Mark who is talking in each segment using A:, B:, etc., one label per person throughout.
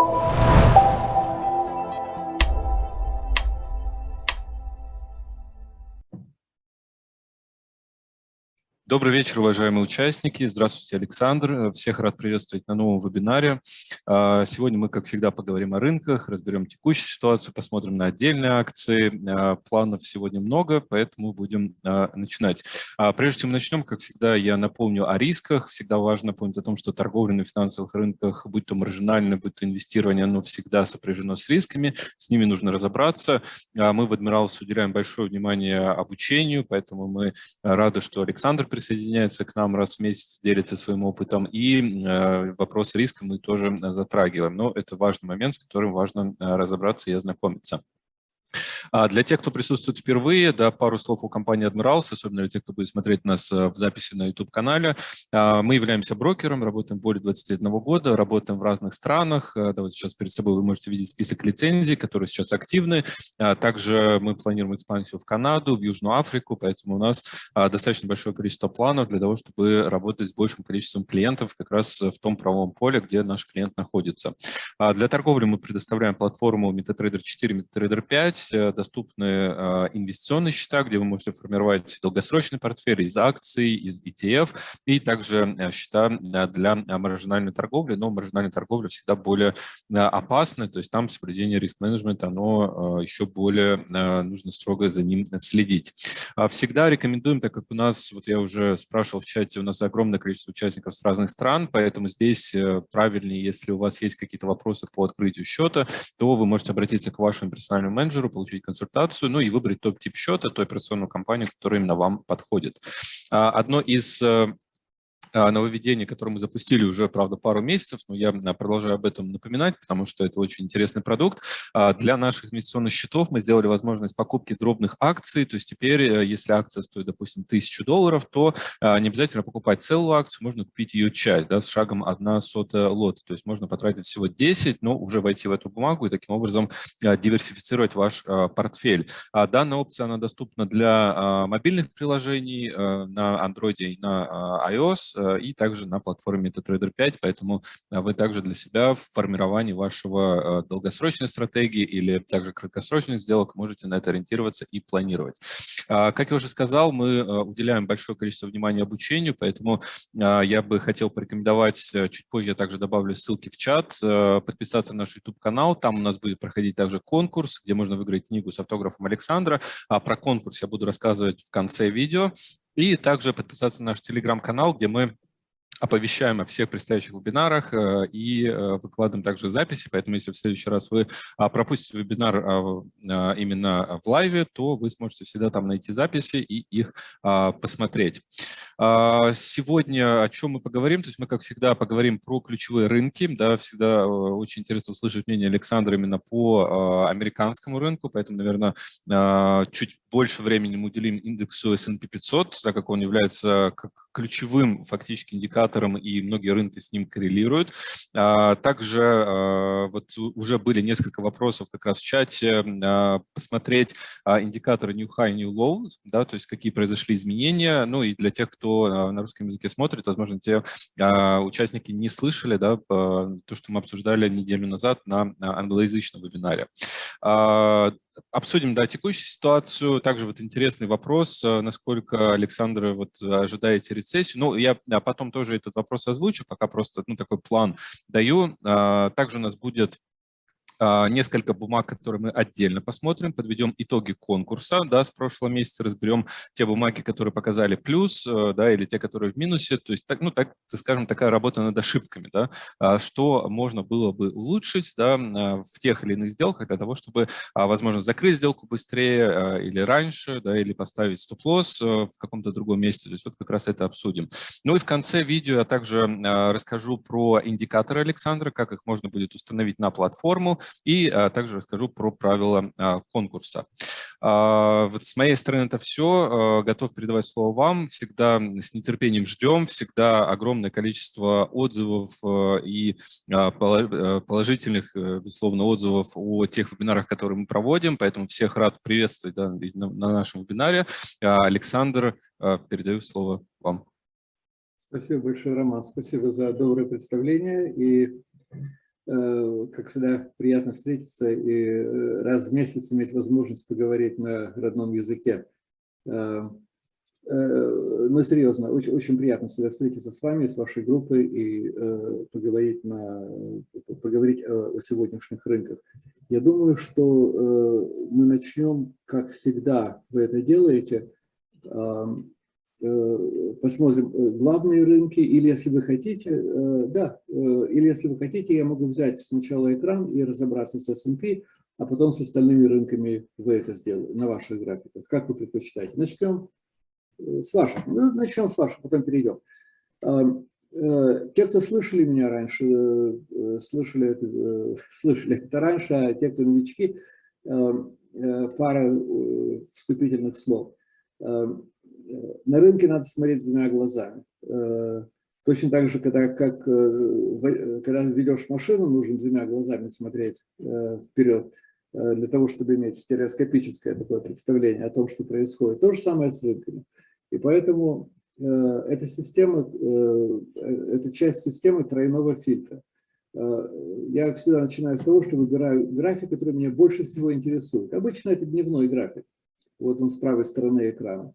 A: you Добрый вечер, уважаемые участники. Здравствуйте, Александр. Всех рад приветствовать на новом вебинаре. А, сегодня мы, как всегда, поговорим о рынках, разберем текущую ситуацию, посмотрим на отдельные акции. А, планов сегодня много, поэтому будем а, начинать. Прежде чем начнем, как всегда, я напомню о рисках. Всегда важно помнить о том, что торговля на финансовых рынках, будь то маржинальное, будь то инвестирование, оно всегда сопряжено с рисками. С ними нужно разобраться. Мы в Адмиралс уделяем большое внимание обучению, поэтому мы рады, что Александр присутствует присоединяется к нам раз в месяц, делится своим опытом, и э, вопрос риска мы тоже затрагиваем. Но это важный момент, с которым важно э, разобраться и ознакомиться. А для тех, кто присутствует впервые, да, пару слов о компании Admirals, особенно для тех, кто будет смотреть нас э, в записи на YouTube-канале. А, мы являемся брокером, работаем более 21 года, работаем в разных странах. Э, да, вот сейчас перед собой вы можете видеть список лицензий, которые сейчас активны. А, также мы планируем экспансию в Канаду, в Южную Африку, поэтому у нас достаточно большое количество планов для того, чтобы работать с большим количеством клиентов как раз в том правом поле, где наш клиент находится. Для торговли мы предоставляем платформу MetaTrader 4, MetaTrader 5, доступны а, инвестиционные счета, где вы можете формировать долгосрочный портфель из акций, из ETF, и также а, счета а, для маржинальной торговли, но маржинальная торговля всегда более опасна, то есть там соблюдение риск-менеджмента, оно еще более, нужно строго за ним следить. Всегда рекомендуем, так как у нас, вот я уже спрашивал в чате, у нас огромное количество участников с разных стран, поэтому здесь э, правильнее, если у вас есть какие-то вопросы по открытию счета, то вы можете обратиться к вашему персональному менеджеру, получить консультацию, ну и выбрать топ-тип счета, ту операционную компанию, которая именно вам подходит. А, одно из э, нововведение, которое мы запустили уже, правда, пару месяцев, но я а, продолжаю об этом напоминать, потому что это очень интересный продукт. А, для наших инвестиционных счетов мы сделали возможность покупки дробных акций, то есть теперь, э, если акция стоит, допустим, 1000 долларов, то не обязательно покупать целую акцию, можно купить ее часть, да, с шагом 1 сотая лота, то есть можно потратить всего 10, но уже войти в эту бумагу и таким образом диверсифицировать ваш портфель. Данная опция, она доступна для мобильных приложений э, на Android и на iOS, и также на платформе MetaTrader 5, поэтому э, вы также для себя в формировании вашего э, долгосрочной стратегии или также краткосрочных сделок можете на это ориентироваться и планировать. А, как я уже сказал, мы уделяем большое количество внимания обучению, поэтому я бы хотел порекомендовать, чуть позже я также добавлю ссылки в чат, подписаться на наш YouTube-канал, там у нас будет проходить также конкурс, где можно выиграть книгу с автографом Александра. А про конкурс я буду рассказывать в конце видео. И также подписаться на наш телеграм-канал, где мы оповещаем о всех предстоящих вебинарах э, и э, выкладываем также записи, поэтому если в следующий раз вы а, пропустите вебинар а, а, именно в лайве, то вы сможете всегда там найти записи и их посмотреть. Сегодня о чем мы поговорим? То есть мы, как всегда, поговорим про ключевые рынки. Да, всегда э, очень интересно услышать мнение Александра именно по американскому рынку, поэтому, наверное, чуть больше времени мы уделим индексу S&P 500, так как он является как ключевым фактически индикатором, и многие рынки с ним коррелируют. А, также а, вот уже были несколько вопросов как раз в чате, а, посмотреть индикаторы New High, New Low, да, то есть какие произошли изменения. Ну и для тех, кто на русском языке смотрит, возможно, те участники не слышали да, то, что мы обсуждали неделю назад на англоязычном вебинаре. Обсудим, да, текущую ситуацию. Также вот интересный вопрос, э, насколько, Александр, вот ожидаете рецессию. Ну, я потом тоже этот вопрос озвучу, пока просто, ну, такой план даю. А, также у нас будет несколько бумаг, которые мы отдельно посмотрим, подведем итоги конкурса да, с прошлого месяца, разберем те бумаги, которые показали плюс, э, да, или те, которые в минусе, то есть, так, ну, так, скажем, такая работа над ошибками, да, а, что можно было бы улучшить да, а, в тех или иных сделках для того, чтобы, возможно, закрыть сделку быстрее или раньше, да, или поставить стоп-лосс э, в каком-то другом месте, то есть вот как раз это обсудим. Ну и в конце видео я также расскажу про индикаторы Александра, как их можно будет установить на платформу, и а, также расскажу про правила а, конкурса. А, вот с моей стороны это все. Готов передавать слово вам. Всегда с нетерпением ждем. Всегда огромное количество отзывов и положительных, э, безусловно, отзывов о тех вебинарах, которые мы проводим. Поэтому всех рад приветствовать на нашем вебинаре. Александр, передаю слово вам.
B: Спасибо большое, Роман. Спасибо за доброе представление. И как всегда, приятно встретиться и раз в месяц иметь возможность поговорить на родном языке. Ну, серьезно, очень, очень приятно всегда встретиться с вами, с вашей группой и поговорить, на, поговорить о сегодняшних рынках. Я думаю, что мы начнем, как всегда вы это делаете, Э, посмотрим э, главные рынки, или если вы хотите, э, да, или если вы хотите, я могу взять сначала экран и разобраться с S&P, а потом с остальными рынками вы это сделаете на ваших графиках. Как вы предпочитаете? Начнем с ваших. Ну, начнем с ваших, потом перейдем. Те, кто слышали меня раньше, слышали это, слышали это раньше, а те, кто новички, пара вступительных слов на рынке надо смотреть двумя глазами. Э, точно так же, когда, как, э, когда ведешь машину, нужно двумя глазами смотреть э, вперед, для того, чтобы иметь стереоскопическое такое представление о том, что происходит. То же самое с рынками. И поэтому эта система, это часть системы тройного фильтра. Я всегда начинаю с того, что выбираю график, который меня больше всего интересует. Обычно это дневной график. Вот он с правой стороны экрана.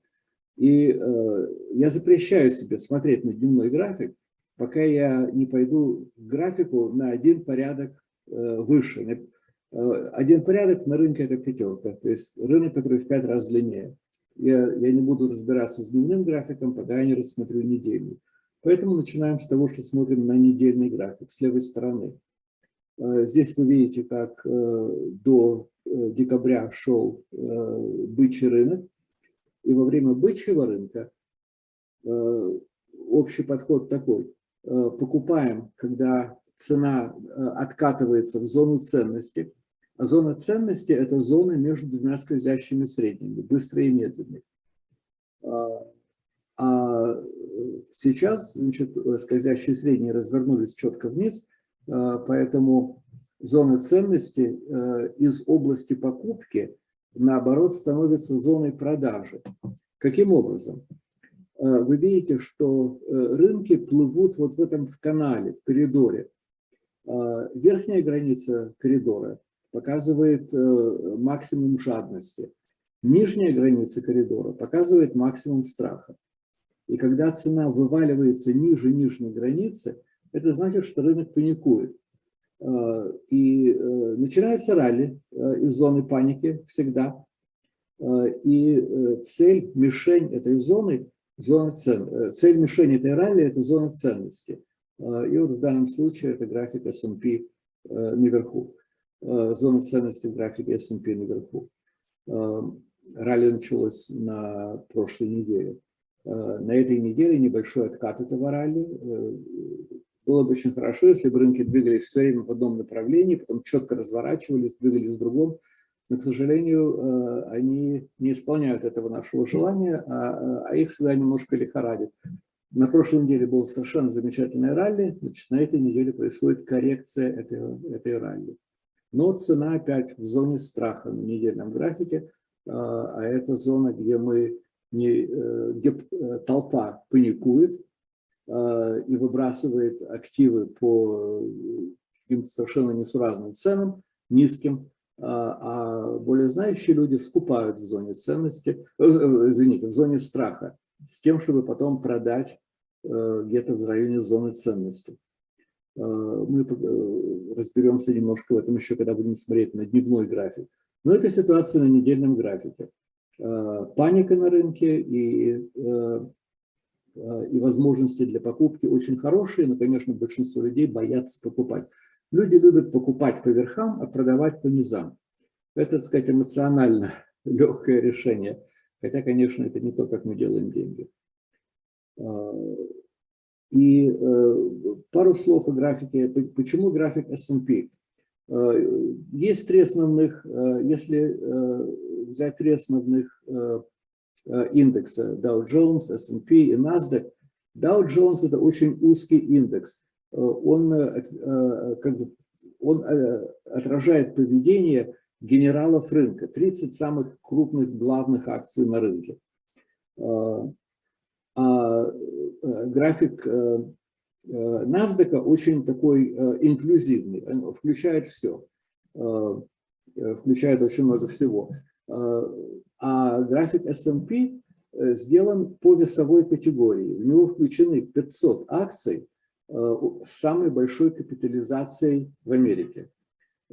B: И э, я запрещаю себе смотреть на дневной график, пока я не пойду к графику на один порядок э, выше. Э, один порядок на рынке – это пятерка, то есть рынок, который в пять раз длиннее. Я, я не буду разбираться с дневным графиком, пока я не рассмотрю недельный. Поэтому начинаем с того, что смотрим на недельный график с левой стороны. Э, здесь вы видите, как э, до декабря шел бычий рынок. И во время бычьего рынка э, общий подход такой. Э, покупаем, когда цена э, откатывается в зону ценности. А зона ценности – это зона между двумя скользящими средними, быстрые и медленные. А сейчас значит, скользящие средние развернулись четко вниз, поэтому зона ценности из области покупки наоборот, становится зоной продажи. Каким образом? Э, вы видите, что э, рынки плывут вот в этом в канале, в коридоре. Э, верхняя граница коридора показывает максимум жадности. Нижняя граница коридора показывает максимум страха. И когда цена вываливается ниже нижней границы, это значит, что рынок паникует. Э, и э, начинается ралли э, из зоны паники всегда. И цель, мишень этой зоны, зона цен, цель мишени этой ралли – это зона ценности. И вот в данном случае это график S&P наверху. Зона ценности в графике S&P наверху. Ралли началось на прошлой неделе. На этой неделе небольшой откат этого ралли было бы очень хорошо, если бы рынки двигались все время в одном направлении, потом четко разворачивались, двигались в другом. Но, к сожалению, э, они не исполняют этого нашего желания, а, а их всегда немножко лихорадит. На прошлой неделе был совершенно замечательный ралли, значит, на этой неделе происходит коррекция этой, этой ралли. Но цена опять в зоне страха на недельном графике, э, а это зона, где, мы не, э, где толпа паникует, Э, и выбрасывает активы по каким-то совершенно несуразным ценам, низким, э, а более знающие люди скупают в зоне ценности, э, извините, в зоне страха, с тем, чтобы потом продать где-то в районе зоны ценности. Мы разберемся немножко в этом еще, когда будем смотреть на дневной график. Но это ситуация на недельном графике. Паника на рынке и Э, и возможности для покупки очень хорошие, но, конечно, большинство людей боятся покупать. Люди любят покупать по верхам, а продавать по низам. Это, так сказать, эмоционально легкое решение. Хотя, конечно, это не то, как мы делаем деньги. А, и э, пару слов о графике. Почему график S&P? Э, есть три основных, если взять три основных Э, индекса Dow Jones, S&P и NASDAQ. Dow Jones – это очень узкий индекс. Э, он, э, как бы, он отражает поведение генералов рынка, 30 самых крупных главных акций на рынке. А график NASDAQ очень такой инклюзивный, включает все, включает очень много всего. А график S&P сделан по весовой категории. В него включены 500 акций с самой большой капитализацией в Америке.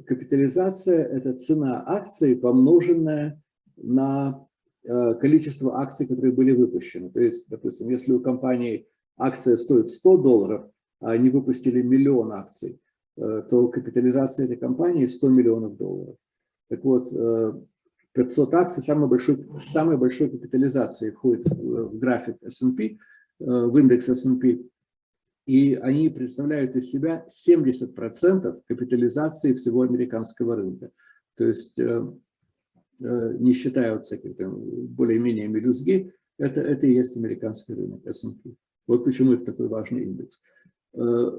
B: Капитализация – это цена акции, помноженная на Э, количество акций, которые были выпущены. То есть, допустим, если у компании акция стоит 100 долларов, а они выпустили миллион акций, э, то капитализация этой компании 100 миллионов долларов. Так вот, 500 э, акций самой большой, самой большой капитализацией входит в график S&P, в индекс S&P, и они представляют из себя 70% капитализации всего американского рынка. То есть Э, не считая вот всяких более-менее мелюзги, это, это и есть американский рынок S&P. Вот почему это такой важный индекс. Э,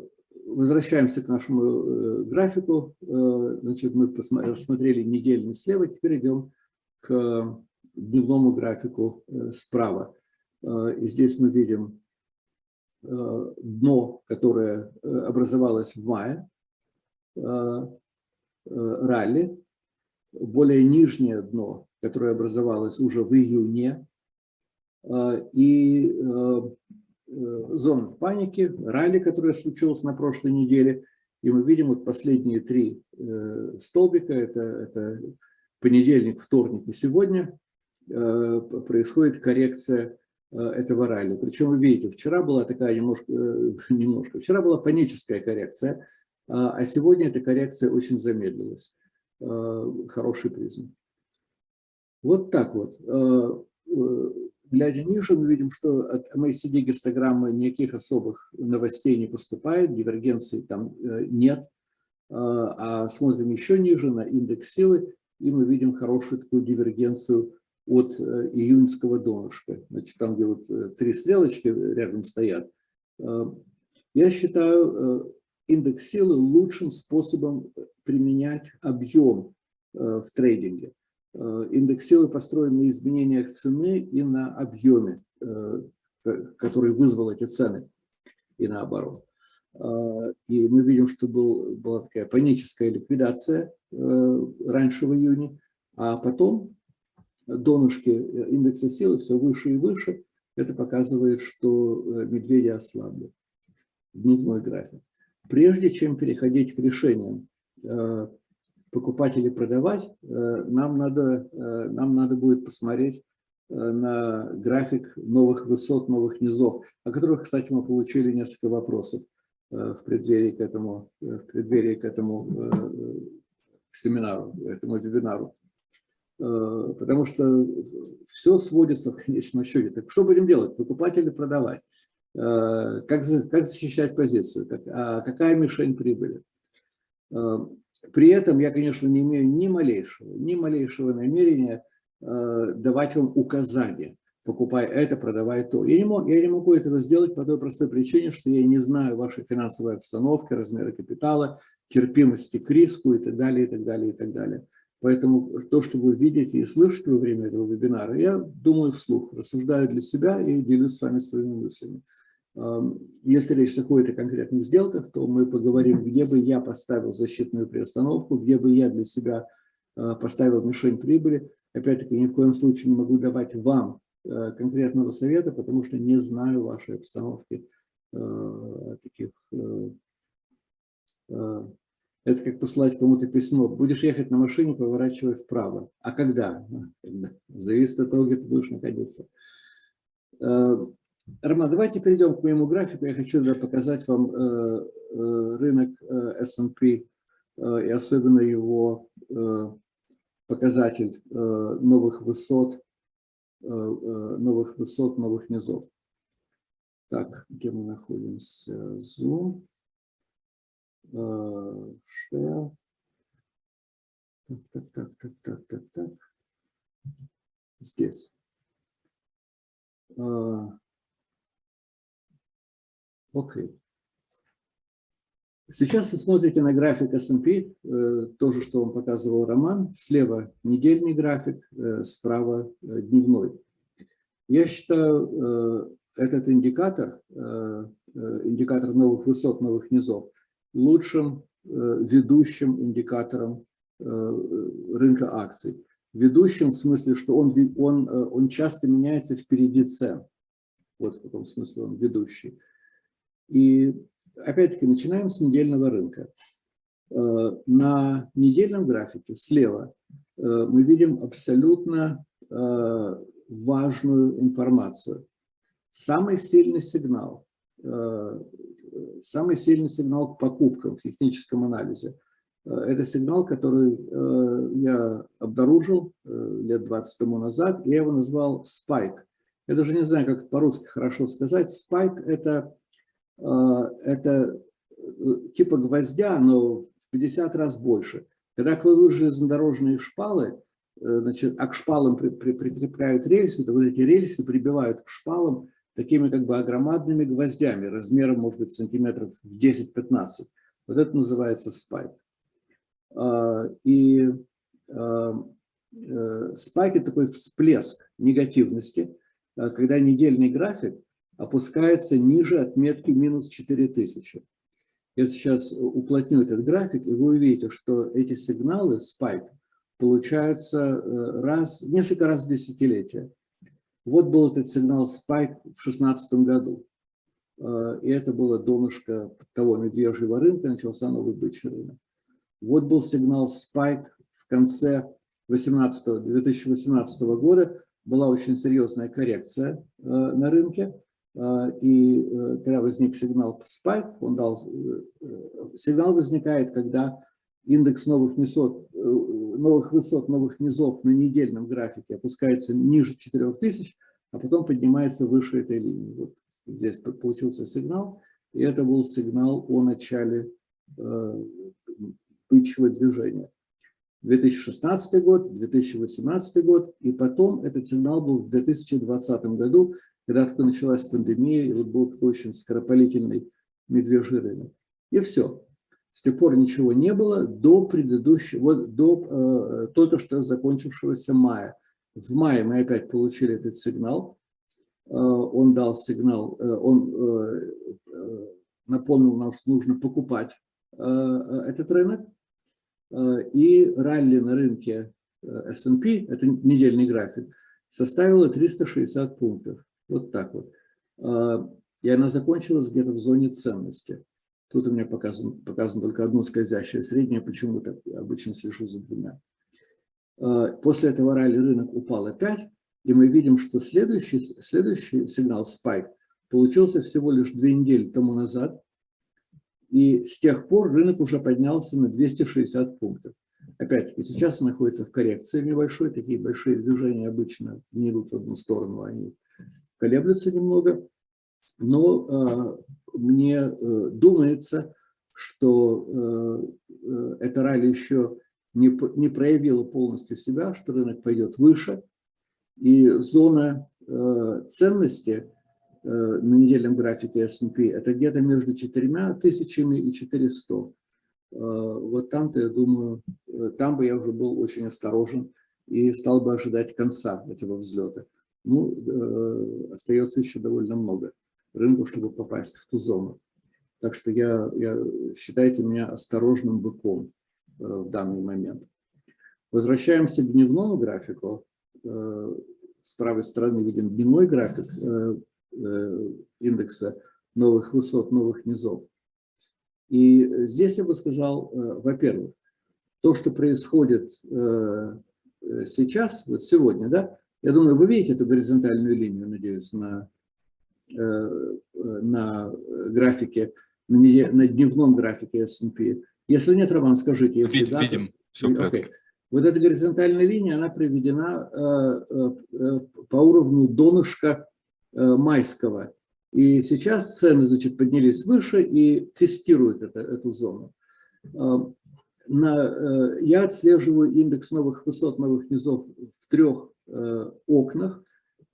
B: возвращаемся к нашему э, графику. Значит, мы рассмотрели недельный слева, теперь идем к дневному графику справа. И здесь мы видим дно, которое образовалось в мае, ралли, более нижнее дно, которое образовалось уже в июне, э, и э, э, зона паники, ралли, которое случилось на прошлой неделе, и мы видим вот последние три столбика, это, это понедельник, вторник и сегодня, происходит коррекция этого ралли. Причем вы видите, вчера была такая немножко, немножко, вчера была паническая коррекция, а сегодня эта коррекция очень замедлилась. Э, хороший признак. Вот так вот. Э, э, глядя ниже, мы видим, что от MACD гистограммы никаких особых новостей не поступает, дивергенции там нет. А смотрим еще ниже на индекс силы, и мы видим хорошую такую дивергенцию от июньского донышка. Значит, там, где вот три стрелочки рядом стоят. Я считаю индекс силы лучшим способом применять объем э, в трейдинге. Э, индекс силы построен на изменениях цены и на объеме, э, который вызвал эти цены, и наоборот. И мы видим, что был, была такая паническая ликвидация раньше в июне, а потом донышки индекса силы все выше и выше. Это показывает, что медведи ослабли. Дневной график. Прежде чем переходить к решениям, э, покупать или продавать, э, нам надо, э, нам надо будет посмотреть на график новых высот, новых низов, о которых, кстати, мы получили несколько вопросов в преддверии к этому, в преддверии к этому к семинару, этому вебинару. Потому что все сводится в конечном счете. Так что будем делать, покупать или продавать? Э, как, как защищать позицию, как, а какая мишень прибыли. Э, при этом я, конечно, не имею ни малейшего, ни малейшего намерения э, давать вам указания, покупай это, продавай то. Я не, могу, я не могу этого сделать по той простой причине, что я не знаю вашей финансовой обстановки, размера капитала, терпимости к риску и так далее, и так далее, и так далее. Поэтому то, что вы видите и слышите во время этого вебинара, я думаю вслух, рассуждаю для себя и делюсь с вами своими мыслями. Если речь заходит о конкретных сделках, то мы поговорим, где бы я поставил защитную приостановку, где бы я для себя а, поставил мишень прибыли. Опять-таки, ни в коем случае не могу давать вам конкретного совета, потому что не знаю вашей обстановки а, таких. Это как послать кому-то письмо. Будешь ехать на машине, поворачивай вправо. А когда? Зависит от того, где ты будешь находиться. Роман, давайте перейдем к моему графику. Я хочу показать вам э, э, рынок э, S&P и особенно его показатель новых высот, новых высот, новых низов. Так, где мы находимся? Zoom. Share. Так, так, так, так, так, так, так. Здесь. Окей. Сейчас вы смотрите на график S&P, э, то же, что вам показывал Роман. Слева недельный график, э, справа э, дневной. Я считаю, этот индикатор индикатор новых высот, новых низов, лучшим ведущим индикатором рынка акций. Ведущим в смысле, что он, он, он часто меняется впереди цен. Вот в каком смысле он ведущий. И опять-таки начинаем с недельного рынка. На недельном графике слева мы видим абсолютно важную информацию. Самый сильный сигнал, э, самый сильный сигнал к покупкам в техническом анализе э, – это сигнал, который э, я обнаружил лет 20 тому назад, я его назвал спайк. Я даже не знаю, как по-русски хорошо сказать. Спайк – это, это типа гвоздя, но в 50 раз больше. Когда кладут железнодорожные шпалы, Э, значит, а к шпалам при, при, прикрепляют рельсы, то вот эти рельсы прибивают к шпалам такими как бы огромадными гвоздями, размером, может быть, сантиметров 10-15. Вот это называется спайк. А, и а, э, спайк – это такой всплеск негативности, а, когда недельный график опускается ниже отметки минус 4000. Я сейчас уплотню этот график, и вы увидите, что эти сигналы, спайк, получаются э, раз, несколько раз в десятилетие. Вот был этот сигнал спайк в 2016 году. Э, и это было донышко того медвежьего рынка, начался новый бычий рынок. Вот был сигнал спайк в конце 18, 2018 года. Была очень серьезная коррекция э, на рынке. И когда возник сигнал спайк, он дал, сигнал возникает, когда индекс новых высот, э, новых высот, новых низов на недельном графике опускается ниже 4000, а потом поднимается выше этой линии. Вот здесь получился сигнал, и это был сигнал о начале э, бычьего движения. 2016 год, 2018 год, и потом этот сигнал был в 2020 году, когда только началась пандемия, и вот был такой очень скоропалительный медвежий рынок. И все. С тех пор ничего не было до предыдущего, до э, только что закончившегося мая. В мае мы опять получили этот сигнал. Э, он дал сигнал, э, он э, э напомнил нам, что нужно покупать э, э этот рынок. Э, и ралли на рынке S&P, это недельный график, составило 360 пунктов. Вот так вот. Э, и она закончилась где-то в зоне ценности. Тут у меня показано, показано только одно скользящее среднее, почему-то обычно слежу за двумя. А, после этого ралли рынок упал опять, и мы видим, что следующий, следующий сигнал спайк получился всего лишь две недели тому назад, и с тех пор рынок уже поднялся на 260 пунктов. Опять-таки, сейчас он находится в коррекции небольшой, такие большие движения обычно не идут в одну сторону, они колеблются немного, но а, мне э, думается, что э, э, эта ралли еще не, не проявила полностью себя, что рынок пойдет выше, и зона ценности на недельном графике S&P это где-то между 4 тысячами и 400. Вот там-то, я думаю, там бы я уже был очень осторожен и стал бы ожидать конца этого взлета. Ну, остается еще довольно много рынку, чтобы попасть в ту зону. Так что я, я считайте меня осторожным быком э, в данный момент. Возвращаемся к дневному графику. Э, с правой стороны виден дневной график э, э, индекса новых высот, новых низов. И здесь я бы сказал, э, во-первых, то, что происходит э, сейчас, вот сегодня, да, я думаю, вы видите эту горизонтальную линию, надеюсь, на Э, на графике, на дневном графике S&P. Если нет, Роман, скажите. Если
A: Вид, да, видим, все okay.
B: Вот эта горизонтальная линия, она приведена э, э, по уровню донышка майского. И сейчас цены, значит, поднялись выше и тестируют это, эту зону. На, я отслеживаю индекс новых высот, новых низов в трех окнах.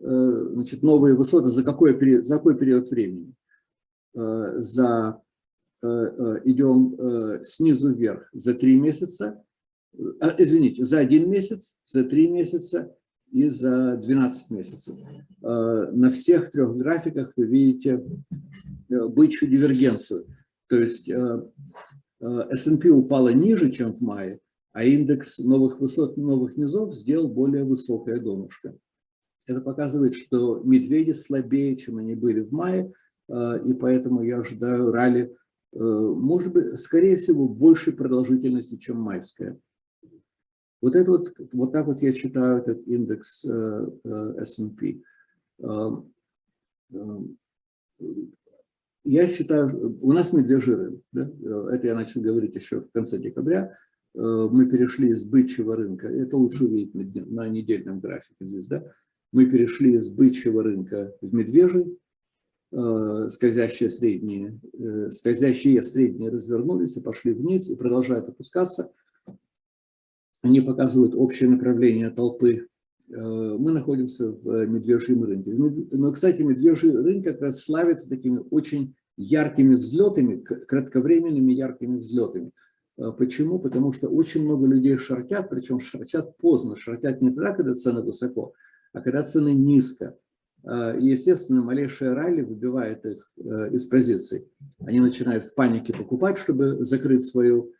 B: Э, значит, новые высоты за какой период, за какой период времени? Э, за, э, идем снизу вверх за три месяца, извините, за один месяц, за три месяца и за 12 месяцев. На всех трех графиках вы видите бычью дивергенцию. То есть S&P упала ниже, чем в мае, а индекс новых высот, новых низов сделал более высокое донышко. Это показывает, что медведи слабее, чем они были в мае, и поэтому я ожидаю ралли, может быть, скорее всего, большей продолжительности, чем майская. Вот, это вот, вот так вот я читаю этот индекс S&P. Я считаю, у нас медвежий рынок, да? это я начал говорить еще в конце декабря, мы перешли из бычьего рынка, это лучше увидеть на, недельном графике здесь, да? мы перешли из бычьего рынка в медвежий, скользящие средние, скользящие средние развернулись и пошли вниз и продолжают опускаться. Они показывают общее направление толпы Э, мы находимся в медвежьем рынке. Но, кстати, медвежий рынок как раз славится такими очень яркими взлетами, кратковременными яркими взлетами. Э, почему? Потому что очень много людей шортят, причем шортят поздно. Шортят не тогда, когда цены высоко, а когда цены низко. Э, и, естественно, малейшая ралли выбивает их из позиций. Они начинают в панике покупать, чтобы закрыть свою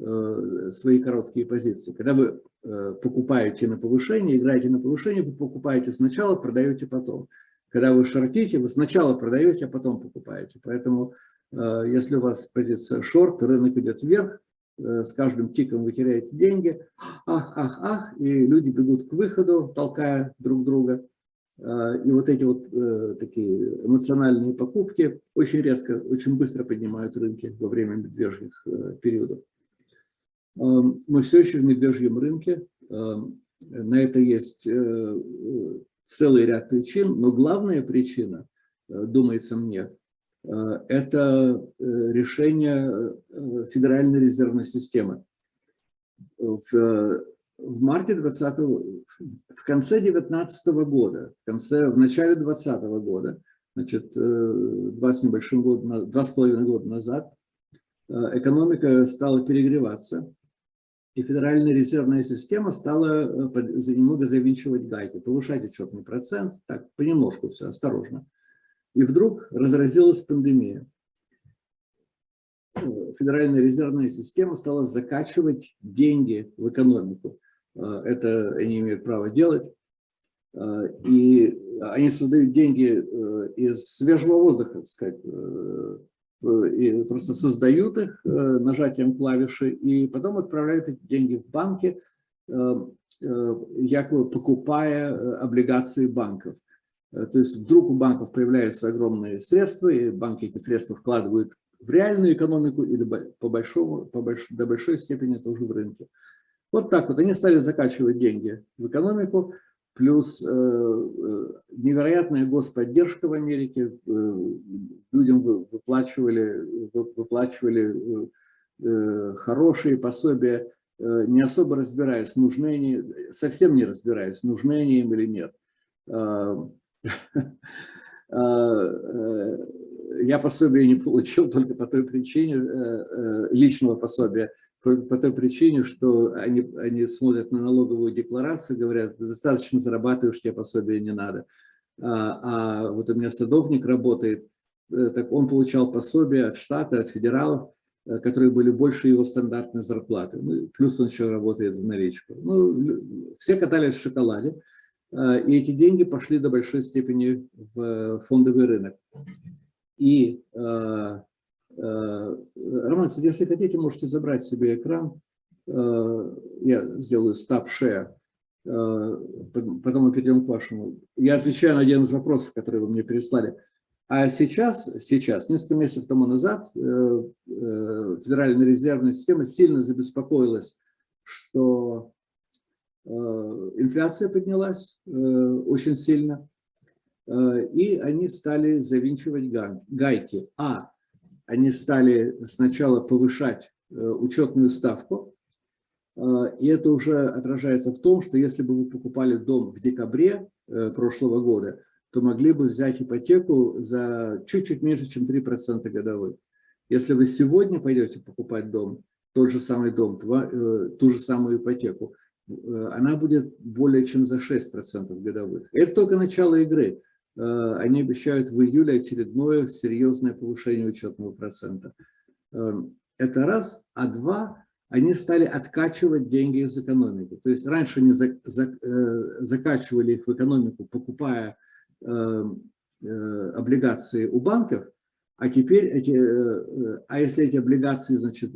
B: Э, свои короткие позиции. Когда вы э, покупаете на повышение, играете на повышение, вы покупаете сначала, продаете потом. Когда вы шортите, вы сначала продаете, а потом покупаете. Поэтому, э, если у вас позиция шорт, рынок идет вверх, с каждым тиком вы теряете деньги, ах, ах, ах, и люди бегут к выходу, толкая друг друга. И вот эти вот такие эмоциональные покупки очень резко, очень быстро поднимают рынки во время медвежьих периодов. Эм, мы все еще в медвежьем рынке. Эм, на это есть э, целый ряд причин, но главная причина, э, думается мне, э, это решение Федеральной резервной системы. В, в марте 20 в конце 19 года, в, конце, в начале 20 года, значит, два с небольшим года, два с половиной года назад, экономика стала перегреваться, и Федеральная резервная система стала э, немного завинчивать гайки, повышать учетный процент, так, понемножку все, осторожно. И вдруг разразилась пандемия. Федеральная резервная система стала закачивать деньги в экономику. Э, это они имеют право делать. Э, и они создают деньги из свежего воздуха, так сказать, и просто создают их э, нажатием клавиши и потом отправляют эти деньги в банки, э, э, якобы покупая облигации банков. То есть вдруг у банков появляются огромные средства, и банки эти средства вкладывают в реальную экономику или по большому, по больш, до большой степени тоже в рынке. Вот так вот они стали закачивать деньги в экономику, плюс э, э, невероятная господдержка в Америке, э, людям выплачивали, выплачивали хорошие пособия, не особо разбираясь, нужны они, совсем не разбираясь, нужны они им или нет. Я пособие не получил только по той причине, личного пособия, только по той причине, что они, они смотрят на налоговую декларацию, говорят, достаточно зарабатываешь, тебе пособие не надо. А, а вот у меня садовник работает, э, так он получал пособие от штата, от федералов, э, которые были больше его стандартной зарплаты. Ну, плюс он еще работает за наличку. Ну, все катались в шоколаде, э, и эти деньги пошли до большой степени в фондовый рынок. И Э, Роман, если хотите, можете забрать себе экран. Э, я сделаю. Э, потом мы перейдем к вашему. Я отвечаю на один из вопросов, которые вы мне переслали. А сейчас, сейчас, несколько месяцев тому назад, Федеральная резервная система сильно забеспокоилась, что инфляция поднялась очень сильно, и они стали завинчивать гайки. А они стали сначала повышать э, учетную ставку, э, и это уже отражается в том, что если бы вы покупали дом в декабре э, прошлого года, то могли бы взять ипотеку за чуть-чуть меньше, чем 3% годовых. Если вы сегодня пойдете покупать дом, тот же самый дом, ту же самую ипотеку, она будет более чем за 6% годовых. Это только начало игры. Они обещают в июле очередное серьезное повышение учетного процента. Это раз. А два, они стали откачивать деньги из экономики. То есть раньше они закачивали их в экономику, покупая облигации у банков, а теперь эти, э, а если эти облигации, значит,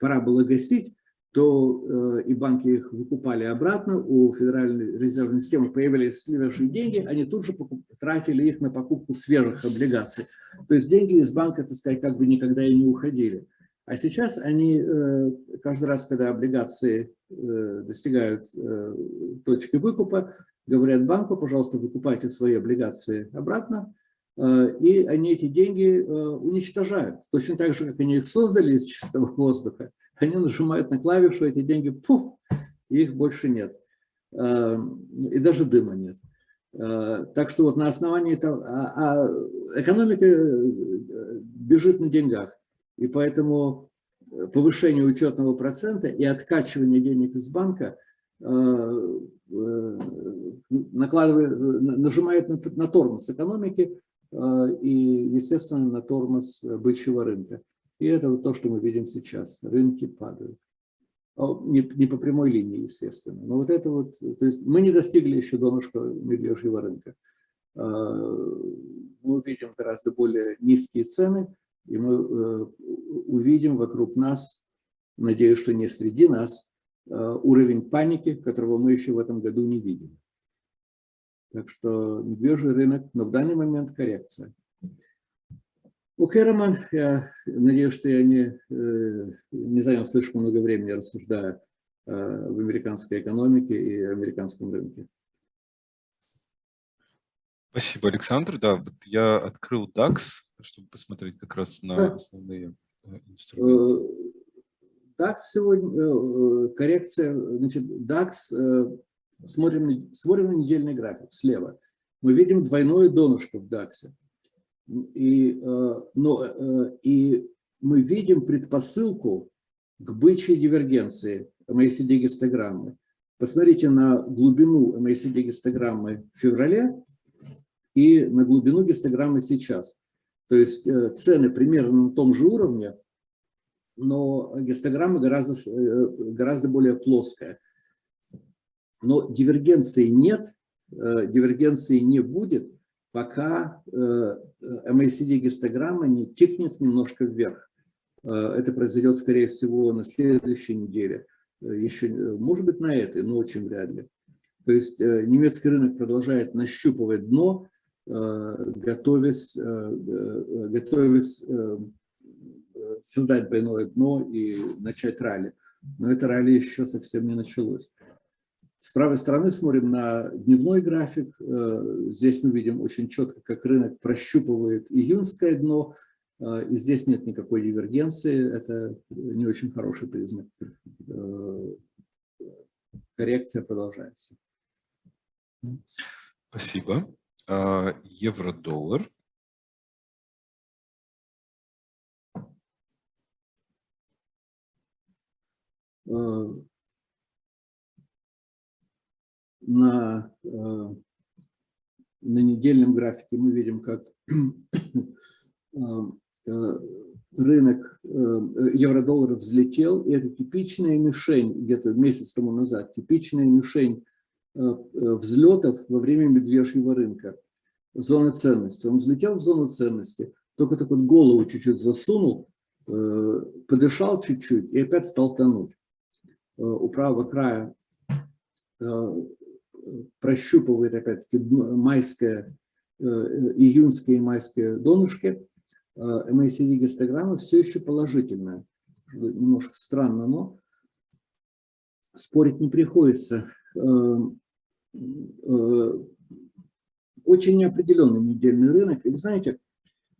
B: пора было гасить, то э, и банки их выкупали обратно, у Федеральной резервной системы появились свежие деньги, они тут же тратили их на покупку свежих облигаций. То есть деньги из банка, так сказать, как бы никогда и не уходили. А сейчас они, э, каждый раз, когда облигации достигают точки выкупа, говорят банку, пожалуйста, выкупайте свои облигации обратно, Э, и они эти деньги э, уничтожают. Точно так же, как они их создали из чистого воздуха, они нажимают на клавишу, эти деньги, пуф, и их больше нет. Э, и даже дыма нет. Так что вот на основании этого, а, а экономика бежит на деньгах, и поэтому повышение учетного процента и откачивание денег из банка накладывает, нажимает на, тормоз экономики, Э, и, естественно, на тормоз бычьего рынка. И это вот то, что мы видим сейчас. Рынки падают. Не, не по прямой линии, естественно. Но вот это вот, то есть мы не достигли еще донышка медвежьего рынка. Э, мы увидим гораздо более низкие цены, и мы э, увидим вокруг нас, надеюсь, что не среди нас, уровень паники, которого мы еще в этом году не видим. Так что медвежий рынок, но в данный момент коррекция. Окей, Роман, я надеюсь, что я не, э, не занял слишком много времени, рассуждая э, в американской экономике и американском рынке.
A: Спасибо, Александр. Да, вот я открыл DAX, чтобы посмотреть как раз на да. основные э, инструменты.
B: DAX сегодня, коррекция, значит, DAX Смотрим, смотрим на недельный график слева. Мы видим двойное донышко в DAX. И, э, но, э, и мы видим предпосылку к бычьей дивергенции MACD-гистограммы. Посмотрите на глубину MACD-гистограммы в феврале и на глубину гистограммы сейчас. То есть э, цены примерно на том же уровне, но гистограмма гораздо, гораздо более плоская. Но дивергенции нет, дивергенции не будет, пока MACD-гистограмма э, не тикнет немножко вверх. Э, это произойдет, скорее всего, на следующей неделе. Еще, может быть, на этой, но очень вряд ли. То есть немецкий рынок продолжает нащупывать дно, готовясь, готовясь создать двойное дно и начать ралли. Но это ралли еще совсем не началось. С правой стороны смотрим на дневной график. Э, здесь мы видим очень четко, как рынок прощупывает июньское дно. Э, и здесь нет никакой дивергенции. Это не очень хороший признак. Э, коррекция продолжается.
A: Спасибо. Евро-доллар.
B: На, э, на недельном графике мы видим, как э, э, рынок евро-доллара взлетел, и это типичная мишень, где-то месяц тому назад, типичная мишень взлетов во время медвежьего рынка, зоны ценности. Он взлетел в зону ценности, только так вот голову чуть-чуть засунул, подышал чуть-чуть и опять стал тонуть. У правого края прощупывает опять-таки майское, э, июньское и майское донышки, MACD-гистограмма все еще положительная. Немножко странно, но спорить не приходится. Э, э, очень неопределенный недельный рынок. И вы знаете,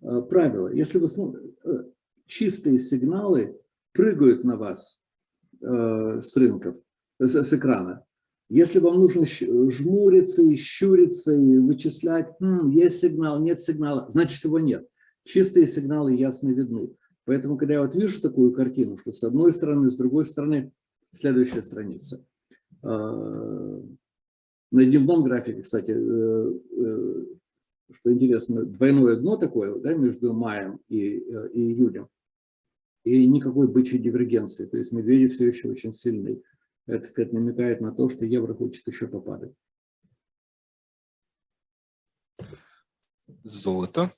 B: правило, если вы чистые сигналы прыгают на вас с рынков, с экрана, если вам нужно жмуриться и щуриться, и вычислять, М, есть сигнал, нет сигнала, значит его нет. Чистые сигналы ясно видны. Поэтому, когда я вот вижу такую картину, что с одной стороны, с другой стороны, следующая страница. На дневном графике, кстати, что интересно, двойное дно такое да, между маем и, и июлем, и никакой бычьей дивергенции, то есть медведи все еще очень сильны. Это, сказать, намекает на то, что евро хочет еще попадать.
A: Золото.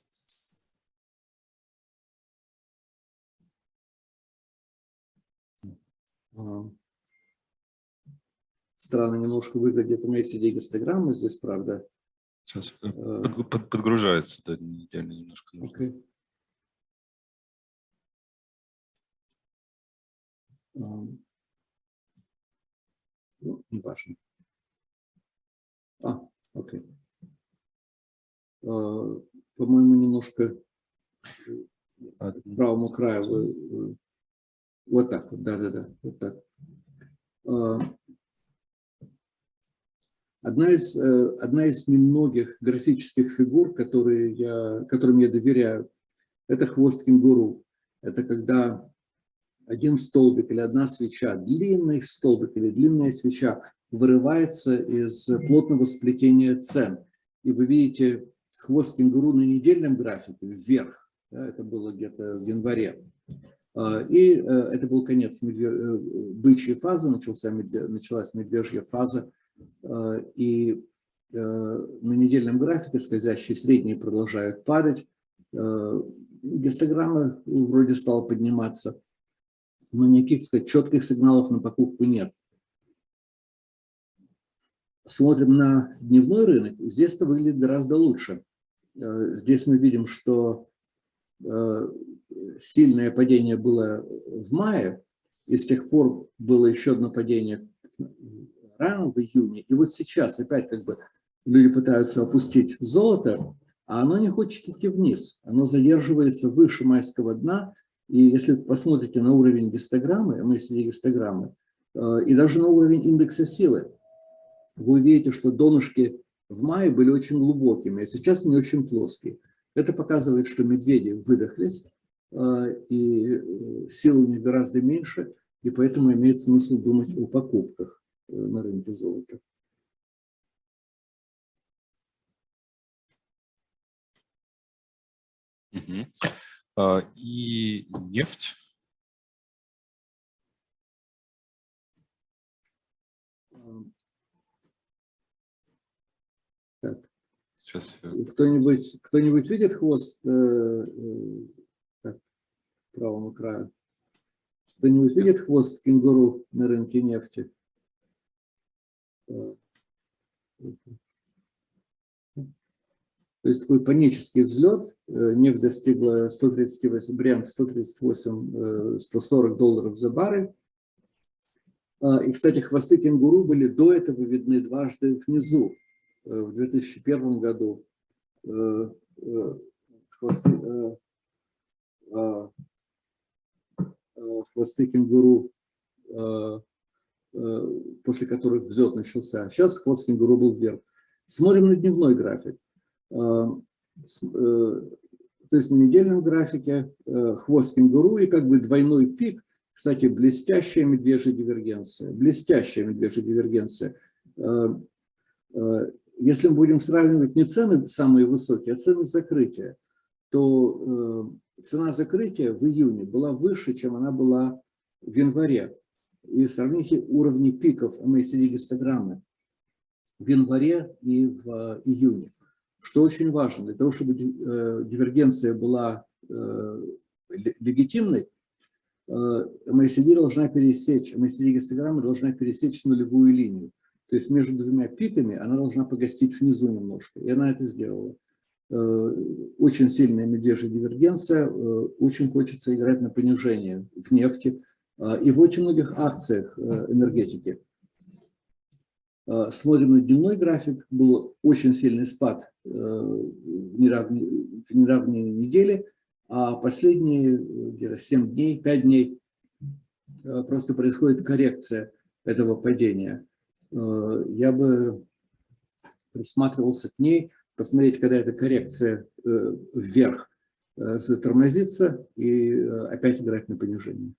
B: Странно немножко выглядит мои CD-гистограммы здесь, правда.
A: Сейчас э, э. под, под, подгружается, да, недельно немножко. Нужно. Okay.
B: Ну, не важно. А, окей. А, по-моему, немножко к правому краю. Вот так вот, да-да-да, вот так. А, одна из, э, одна из немногих графических фигур, которые я, которым я доверяю, это хвост кенгуру. Это когда один столбик или одна свеча, длинный столбик или длинная свеча вырывается из плотного сплетения цен. И вы видите хвост кенгуру на недельном графике вверх. Да, это было где-то в январе. А, и э, это был конец медве... Э, бычьей фазы, начался началась медвежья фаза. А, и э, на недельном графике скользящие средние продолжают падать. Гистограмма вроде стала подниматься никаких сказать, четких сигналов на покупку нет. Смотрим на дневной рынок, здесь это выглядит гораздо лучше. Э, здесь мы видим, что э, сильное падение было в мае, и с тех пор было еще одно падение рано в июне. И вот сейчас опять как бы люди пытаются опустить золото, а оно не хочет идти вниз. Оно задерживается выше майского дна, и если посмотрите на уровень гистограммы, MSD гистограммы, э, и даже на уровень индекса силы, вы увидите, что донышки в мае были очень глубокими, а сейчас они очень плоские. Это показывает, что медведи выдохлись, э, и э, силы у них гораздо меньше, и поэтому имеет смысл думать о покупках на рынке золота.
A: Угу. А, и нефть.
B: Так. Сейчас. Кто-нибудь кто-нибудь видит хвост э, э, так, правому краю? Кто-нибудь видит хвост кенгуру на рынке нефти? То есть такой панический взлет, э, нефть достигла 138, бренд 138, 140 долларов за баррель. А, и, кстати, хвосты кенгуру были до этого видны дважды внизу, э, в 2001 году. Э, хвосты, хвосты кенгуру, после которых взлет начался. Сейчас хвост кенгуру был вверх. Смотрим на дневной график. Э, э, то есть на недельном графике э, хвост кенгуру и как бы двойной пик, кстати, блестящая медвежья дивергенция, блестящая медвежья дивергенция. Если мы будем сравнивать не цены самые высокие, а цены закрытия, то цена закрытия в июне была выше, чем она была в январе. И сравните уровни пиков MACD-гистограммы в январе и в июне. Что очень важно, для того, чтобы э, дивергенция была э, легитимной, э, MACD должна пересечь, MACD-гистограмма должна пересечь нулевую линию. То есть между двумя пиками она должна погостить внизу немножко. И она это сделала. Очень сильная медвежья дивергенция, очень хочется играть на понижение в нефти и в очень многих акциях энергетики. Э, смотрим на дневной график, был очень сильный спад э, в неравные, в неравные недели, а последние где-то 7 дней, 5 дней э, просто происходит коррекция этого падения. Я бы присматривался к ней, посмотреть, когда эта коррекция вверх затормозится и опять играть на понижение.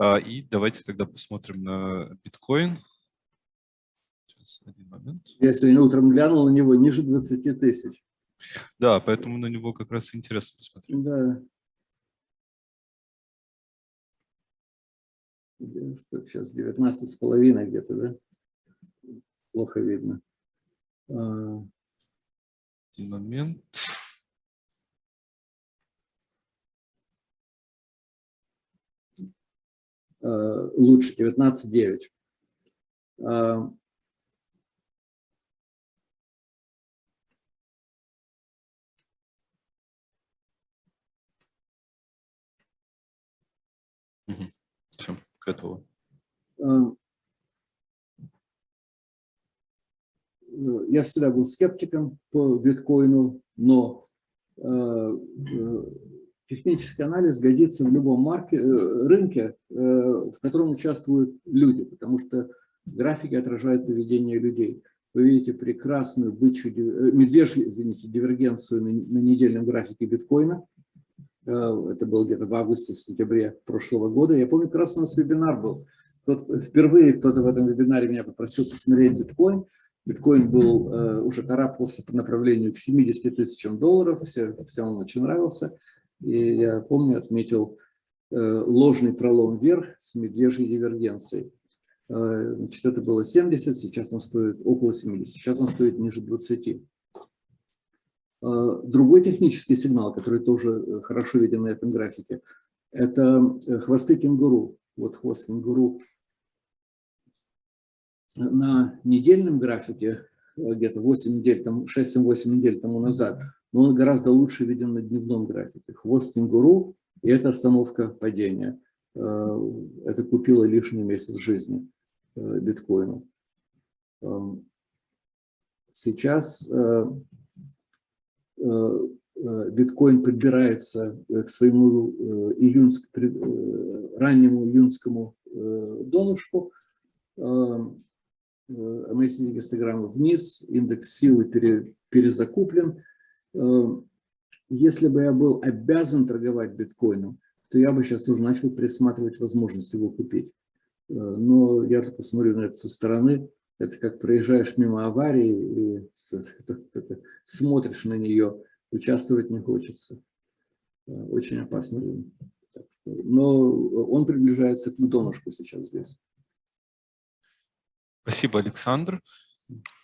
A: И давайте тогда посмотрим на биткоин.
B: Сейчас, один момент. Я сегодня утром глянул на него ниже 20 тысяч.
A: Да, поэтому на него как раз интересно посмотреть.
B: Да. Сейчас 19 с половиной где-то, да? Плохо видно.
A: А. Один момент.
B: Лучше 19,9.
A: Все, готово.
B: Эм, э, я всегда был скептиком по биткоину, но э, э, технический анализ годится в любом марке, рынке, в котором участвуют люди, потому что графики отражают поведение людей. Вы видите прекрасную бычью, медвежью, извините, дивергенцию на, недельном графике биткоина. Э, это было где-то в августе-сентябре прошлого года. Я помню, как раз у нас вебинар был. впервые кто-то в этом вебинаре меня попросил посмотреть биткоин. Биткоин был, э, уже карабкался по направлению к 70 тысячам долларов, все, всем он очень нравился. И я помню, отметил э, ложный пролом вверх с медвежьей дивергенцией. Значит, это было 70, сейчас он стоит около 70, сейчас он стоит ниже 20. Э, другой технический сигнал, который тоже э, хорошо виден на этом графике, это э, хвосты кенгуру. Вот хвост кенгуру на недельном графике, где-то 8 недель, 6-8 недель тому назад, но он гораздо лучше виден на дневном графике. Хвост кенгуру, и это остановка падения. Это купило лишний месяц жизни биткоину. Эм, сейчас Э, э, биткоин подбирается к своему э, июнск, раннему июнскому донышку, Amazing гистограмма вниз, индекс силы пере, перезакуплен. Если бы я был обязан торговать биткоином, то я бы сейчас уже начал присматривать возможность его купить. Но я только смотрю на это со стороны, это как проезжаешь мимо аварии и смотришь на нее, участвовать не хочется. Э, очень опасно. Но он приближается к донышку сейчас здесь.
A: Спасибо, Александр.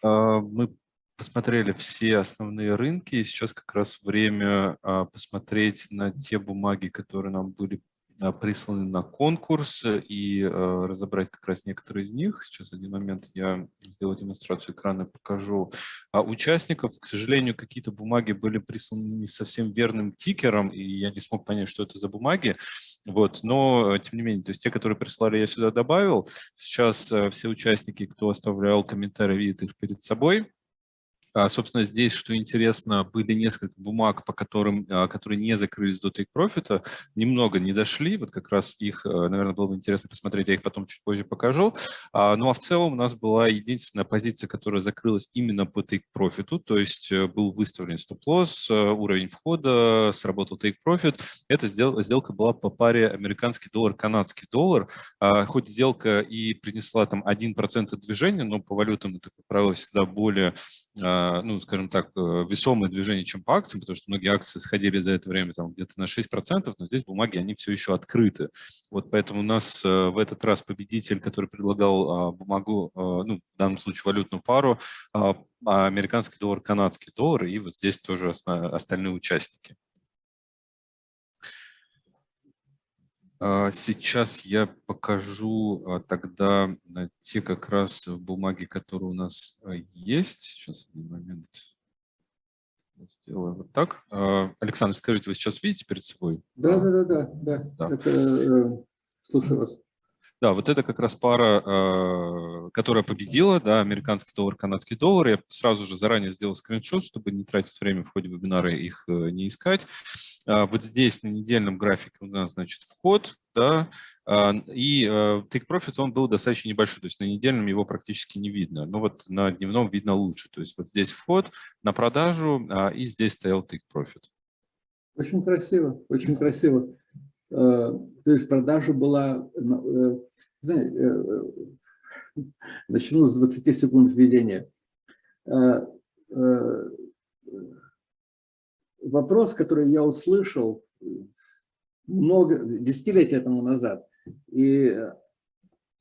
A: Мы посмотрели все основные рынки, и сейчас как раз время а, посмотреть на те бумаги, которые нам были а, присланы на конкурс и э, разобрать как раз некоторые из них. Сейчас один момент я сделаю демонстрацию экрана, покажу а участников. К сожалению, какие-то бумаги были присланы не совсем верным тикером, и я не смог понять, что это за бумаги. Вот, но тем не менее, то есть те, которые прислали, я сюда добавил. Сейчас все участники, кто оставлял комментарии, видят их перед собой. А, собственно, здесь, что интересно, были несколько бумаг, по которым, а, которые не закрылись до take profit, немного не дошли, вот как раз их, э, наверное, было бы интересно посмотреть, я их потом чуть позже покажу. А, ну а в целом у нас была единственная позиция, которая закрылась именно по take profit, то есть э, был выставлен стоп-лосс, э, уровень входа, сработал take profit. Эта сделка была по паре американский доллар, канадский доллар, хоть сделка и принесла там 1% движения, но по валютам это, как правило, всегда более ну, скажем так, э, весомое движение, чем по акциям, потому что многие акции сходили за это время там где-то на 6%, но здесь бумаги, они все еще открыты. Вот поэтому у нас э, в этот раз победитель, который предлагал а, бумагу, а, ну, в данном случае валютную пару, а, американский доллар, канадский доллар, и вот здесь тоже остальные участники. Сейчас я покажу а, тогда э, те как раз бумаги, которые у нас э, есть. Сейчас один момент. Сделаю вот так. А, Александр, скажите, вы сейчас видите перед собой?
B: Да, да, да, да. да. да. Это, э, слушаю вас.
A: Да, вот это как раз пара, а, которая победила, да, американский доллар, канадский доллар. Я сразу же заранее сделал скриншот, чтобы не тратить время в ходе вебинара их э, не искать. А, вот здесь на недельном графике у нас, значит, вход, да, а, и э, take profit, он был достаточно небольшой, то есть на недельном его практически не видно, но вот на дневном видно лучше. То есть вот здесь вход на продажу, и здесь стоял take profit.
B: Очень красиво, очень красиво. То есть продажа была, знаете, начну с 20 секунд введения. Вопрос, который я услышал много, десятилетия тому назад, и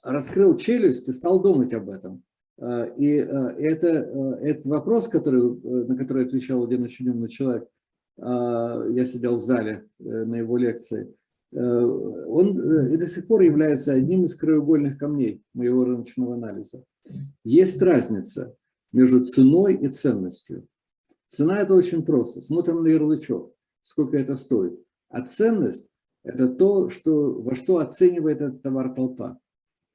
B: раскрыл челюсть и стал думать об этом. Э, и э, это, э, этот вопрос, который, на который отвечал один очень умный человек, я сидел в зале на его лекции, он и до сих пор является одним из краеугольных камней моего рыночного анализа. Есть разница между ценой и ценностью. Цена – это очень просто. Смотрим на ярлычок, сколько это стоит. А ценность – это то, что, во что оценивает этот товар толпа.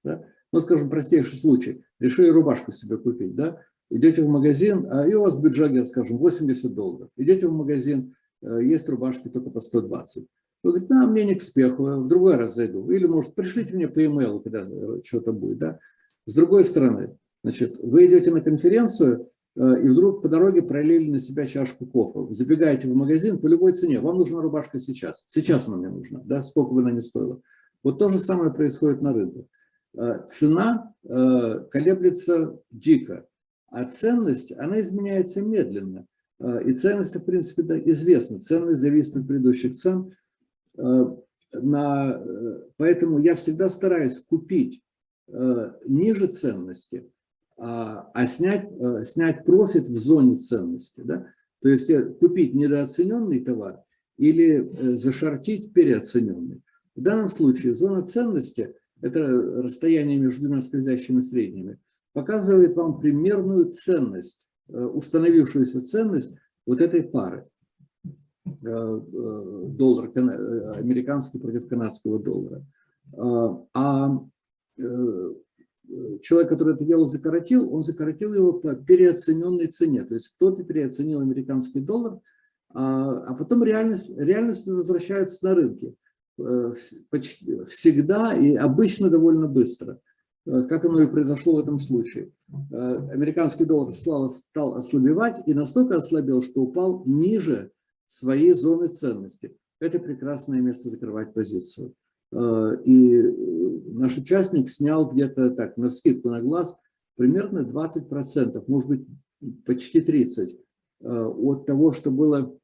B: Да? Ну, скажем, простейший случай. Решили рубашку себе купить, да? Идете в магазин, а и у вас бюджет, скажем, 80 долларов. Идете в магазин, э, есть рубашки только по 120. Вы говорите, да, мне не к спеху, в другой раз зайду. Или, может, пришлите мне по e-mail, когда что-то будет, да? С другой стороны, значит, вы идете на конференцию, э, и вдруг по дороге пролили на себя чашку кофе. Забегаете в магазин по любой цене. Вам нужна рубашка сейчас. Сейчас она мне нужна, да, сколько бы она ни стоила. Вот то же самое происходит на рынке. Э, цена э, колеблется дико, а ценность, она изменяется медленно. И ценность, в принципе, да, известна. Ценность зависит от предыдущих цен. На, поэтому я всегда стараюсь купить ниже ценности, а, а снять, снять профит в зоне ценности. Да? То есть купить недооцененный товар или зашортить переоцененный. В данном случае зона ценности – это расстояние между двумя скользящими средними, показывает вам примерную ценность, э, установившуюся ценность вот этой пары. Э, э, доллар американский против канадского доллара. А человек, который это дело закоротил, он закоротил его по переоцененной цене. То есть кто-то переоценил американский доллар, а, а потом реальность, реальность возвращается на рынке. Э, всегда и обычно довольно быстро, э, как оно и произошло в этом случае. Э, американский доллар стал, стал ослабевать и настолько ослабел, что упал ниже своей зоны ценности. Это прекрасное место закрывать позицию. И наш участник снял где-то так, на скидку на глаз, примерно 20%, может быть, почти 30% от того, что было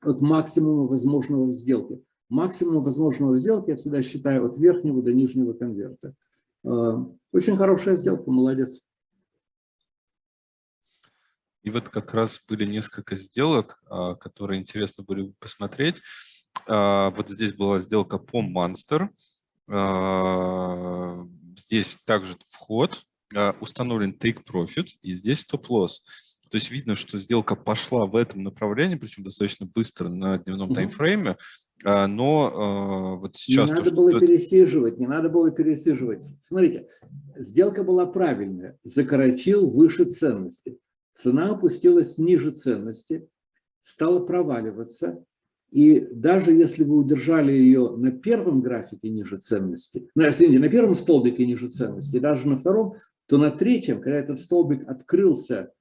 B: от максимума возможного в сделке максимум возможного сделки я всегда считаю от верхнего до нижнего конверта. Э, очень хорошая сделка, молодец.
A: И вот как раз были несколько сделок, а, которые интересно были посмотреть. А, вот здесь была сделка по Monster. А, здесь также вход, установлен take profit, и здесь стоп-лосс. То есть видно, что сделка пошла в этом направлении, причем достаточно быстро на дневном угу. таймфрейме, но вот сейчас...
B: Не надо то, было что... пересиживать, не надо было пересиживать. Смотрите, сделка была правильная, закоротил выше ценности. Цена опустилась ниже ценности, стала проваливаться, и даже если вы удержали ее на первом графике ниже ценности, ну, извините, на первом столбике ниже ценности, даже на втором, то на третьем, когда этот столбик открылся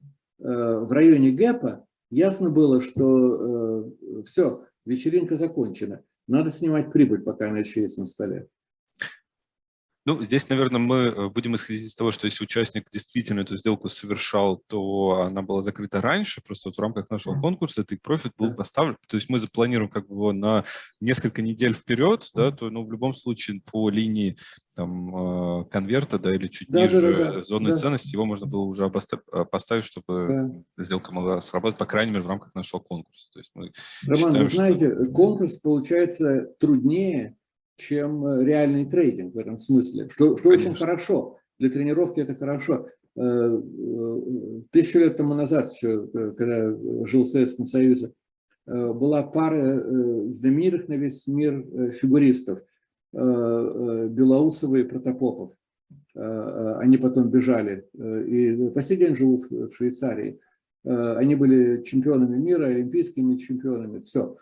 B: Э, в районе ГЭПа, ясно было, что э, все, вечеринка закончена. Надо снимать прибыль, пока она еще есть на столе.
A: Ну, здесь, наверное, мы э, будем исходить из того, что если участник действительно эту сделку совершал, то она была закрыта раньше, просто вот в рамках нашего конкурса этот профит был поставлен, то есть мы запланируем как бы его на несколько недель вперед, да, то ну, в любом случае по линии там, э, конверта, да, или чуть да, ниже да, да, зоны да. ценности, его можно было уже э, поставить, чтобы да. сделка могла сработать, по крайней мере, в рамках нашего конкурса. То есть мы
B: Роман, считаем, вы знаете, что... конкурс получается труднее, чем э, реальный трейдинг в этом смысле, что, что очень хорошо. Для тренировки это хорошо. Э, э, тысячу лет тому назад, еще, когда жил в Советском Союзе, была пара знаменитых на весь мир фигуристов, Белоусова и Протопопов. Они потом бежали и по сей день живут в Швейцарии. Они были чемпионами мира, олимпийскими чемпионами, все.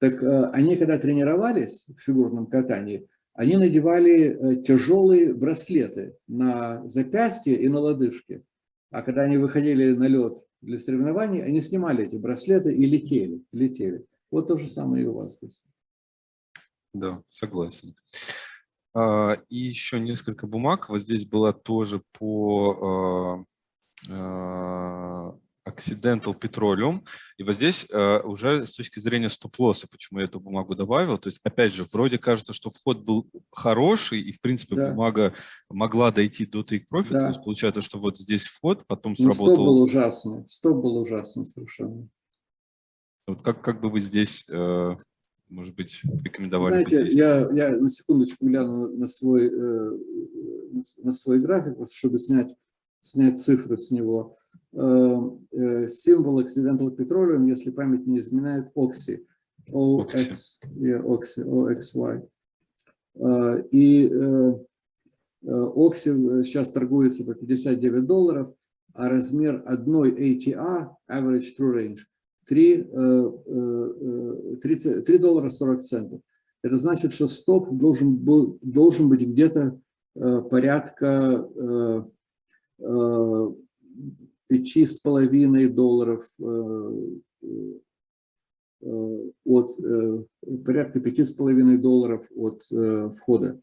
B: Так э, они, когда тренировались в фигурном катании, они надевали э, тяжелые браслеты на запястье и на лодыжки. А когда они выходили на лед для соревнований, они снимали эти браслеты и летели. летели. Вот то же самое и у вас здесь.
A: Да, согласен. А, и еще несколько бумаг. Вот здесь была тоже по Accidental Petroleum. И вот здесь уже с точки зрения стоп-лосса, почему я эту бумагу добавил, то есть, опять же, вроде кажется, что вход был хороший, и, в принципе, да. бумага могла дойти до take profit. Да. То есть, получается, что вот здесь вход, потом ну, сработал...
B: стоп был ужасный, стоп был ужасный совершенно.
A: Вот как, как бы вы здесь может быть, рекомендовали
B: Знаете, я, я на секундочку гляну на свой, э, на свой график, чтобы снять, снять цифры с него. Э, э, символ Accidental Petroleum, если память не изменяет, OXY. OX, yeah, OXY, OXY. И OXY сейчас торгуется по 59 долларов, а размер одной ATR, Average True Range, 3, 3, 3 доллара 40 центов. Это значит, что стоп должен, был, должен быть где-то э, порядка э, э, пяти с половиной долларов от порядка пяти с половиной долларов от входа,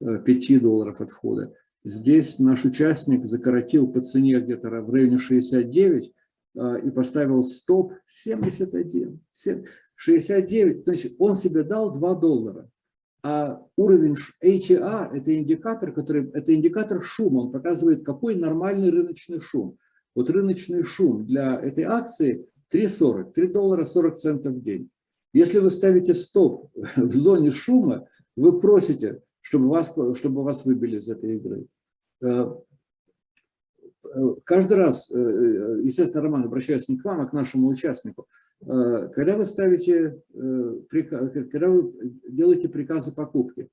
B: 5 долларов от входа. Здесь наш участник закоротил по цене где-то в районе 69, а, и поставил стоп 71, 69, значит, он себе дал 2 доллара. А уровень HEA – это индикатор, который, это индикатор шума, он показывает, какой нормальный рыночный шум. Вот рыночный шум для этой акции 3,40, 3 доллара 40 центов в день. Если вы ставите стоп в зоне шума, вы просите, чтобы вас, чтобы вас выбили из этой игры. Э, Э, каждый раз, э, естественно, Роман, обращаюсь не к вам, а к нашему участнику, когда вы ставите, когда вы делаете приказы покупки,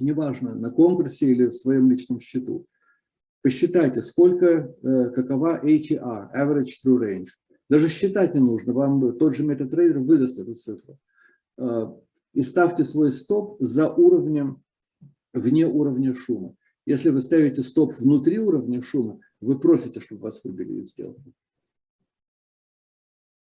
B: неважно, на конкурсе или в своем личном счету, посчитайте, сколько, какова ATR, Average True Range. Даже считать не нужно, вам тот же MetaTrader выдаст эту цифру. И ставьте свой стоп за уровнем, вне уровня шума. Если вы ставите стоп внутри уровня шума, вы просите, чтобы вас выбили из сделки.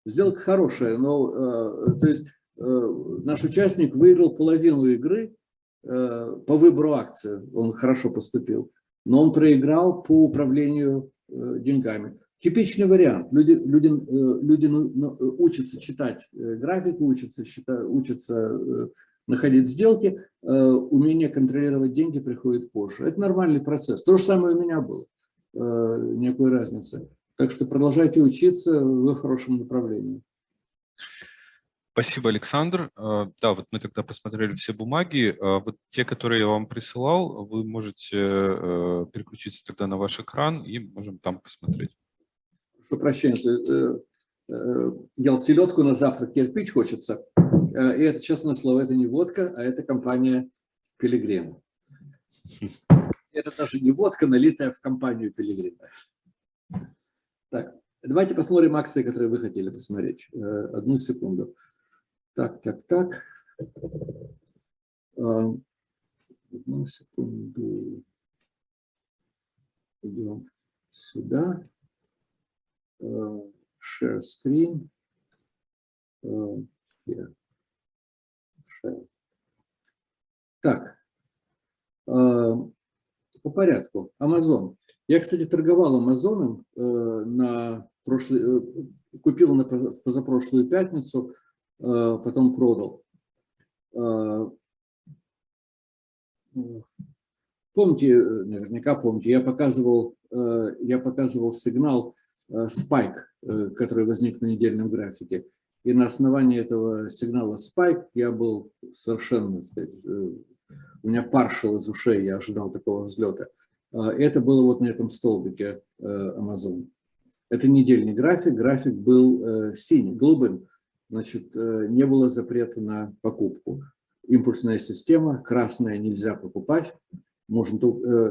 B: Сделка хорошая, но э, то есть э, наш участник выиграл половину игры э, по выбору акции, он хорошо поступил, но он проиграл по управлению э, деньгами. Типичный вариант. Люди, люди, э, люди ну, ну, учатся читать э, графику, учатся, считать, учатся находить сделки, умение контролировать деньги приходит позже. Это нормальный процесс. То же самое у меня было. Никакой разницы. Так что продолжайте учиться в хорошем направлении.
A: Спасибо, Александр. Э, да, вот мы тогда посмотрели все бумаги. Э, вот те, которые я вам присылал, вы можете переключиться тогда на ваш экран и можем там посмотреть.
B: Прошу прощения, ел селедку на завтрак, кирпич хочется. И это, честное слово, это не водка, а это компания Пилигрим. Это даже не водка, налитая в компанию Пилигрима. Так, давайте посмотрим акции, которые вы хотели посмотреть. Э, одну секунду. Так, так, так. Э, одну секунду. Идем сюда. Э, share screen. Here. Share. Так, по порядку. Амазон. Я, кстати, торговал Амазоном э, на прошлый, э, купил на позапрошлую пятницу, потом продал. Э, помните, наверняка помните, я показывал, э, я показывал сигнал э, спайк, э, который возник на недельном графике. И на основании этого сигнала спайк я был совершенно, э, у меня паршил из ушей, я ожидал такого взлета. Это было вот на этом столбике э, Amazon. Это недельный график, график был э, синий, голубым. Значит, э, не было запрета на покупку. Импульсная система, красная нельзя покупать, можно,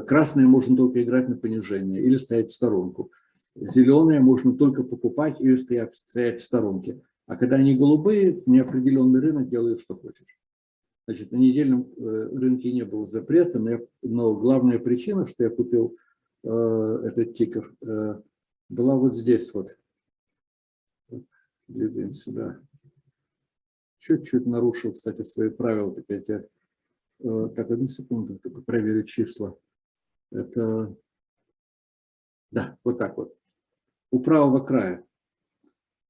B: красная можно только играть на понижение или стоять в сторонку. Зеленая можно только покупать или стоять, стоять в сторонке. А когда они голубые, неопределенный рынок делает, что хочешь. Значит, на недельном э, рынке не было запрета, но, я, но главная причина, что я купил э, этот тикер, э, была вот здесь вот. Двигаем сюда. Чуть-чуть нарушил, кстати, свои правила. Так, эти, э, так, одну секунду, только проверю числа. Это, да, вот так вот. У правого края.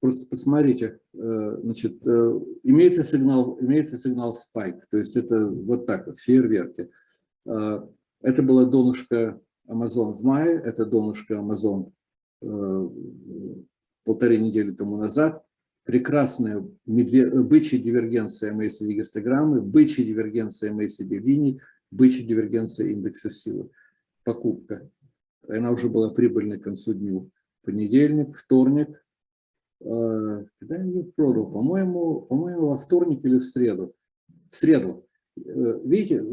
B: Просто посмотрите, э, значит, э, имеется сигнал, имеется сигнал spike, то есть это вот так вот, фейерверки. Это было донышко Amazon в мае, это донышко Amazon полторы недели тому назад прекрасная бычья дивергенция MACD гистограммы, бычья дивергенция MACD линий, бычья дивергенция индекса силы. Покупка. Она уже была прибыльной к концу дню. Понедельник, вторник. Э, когда я ее продал? По-моему, по-моему, во вторник или в среду. В среду. Э, видите,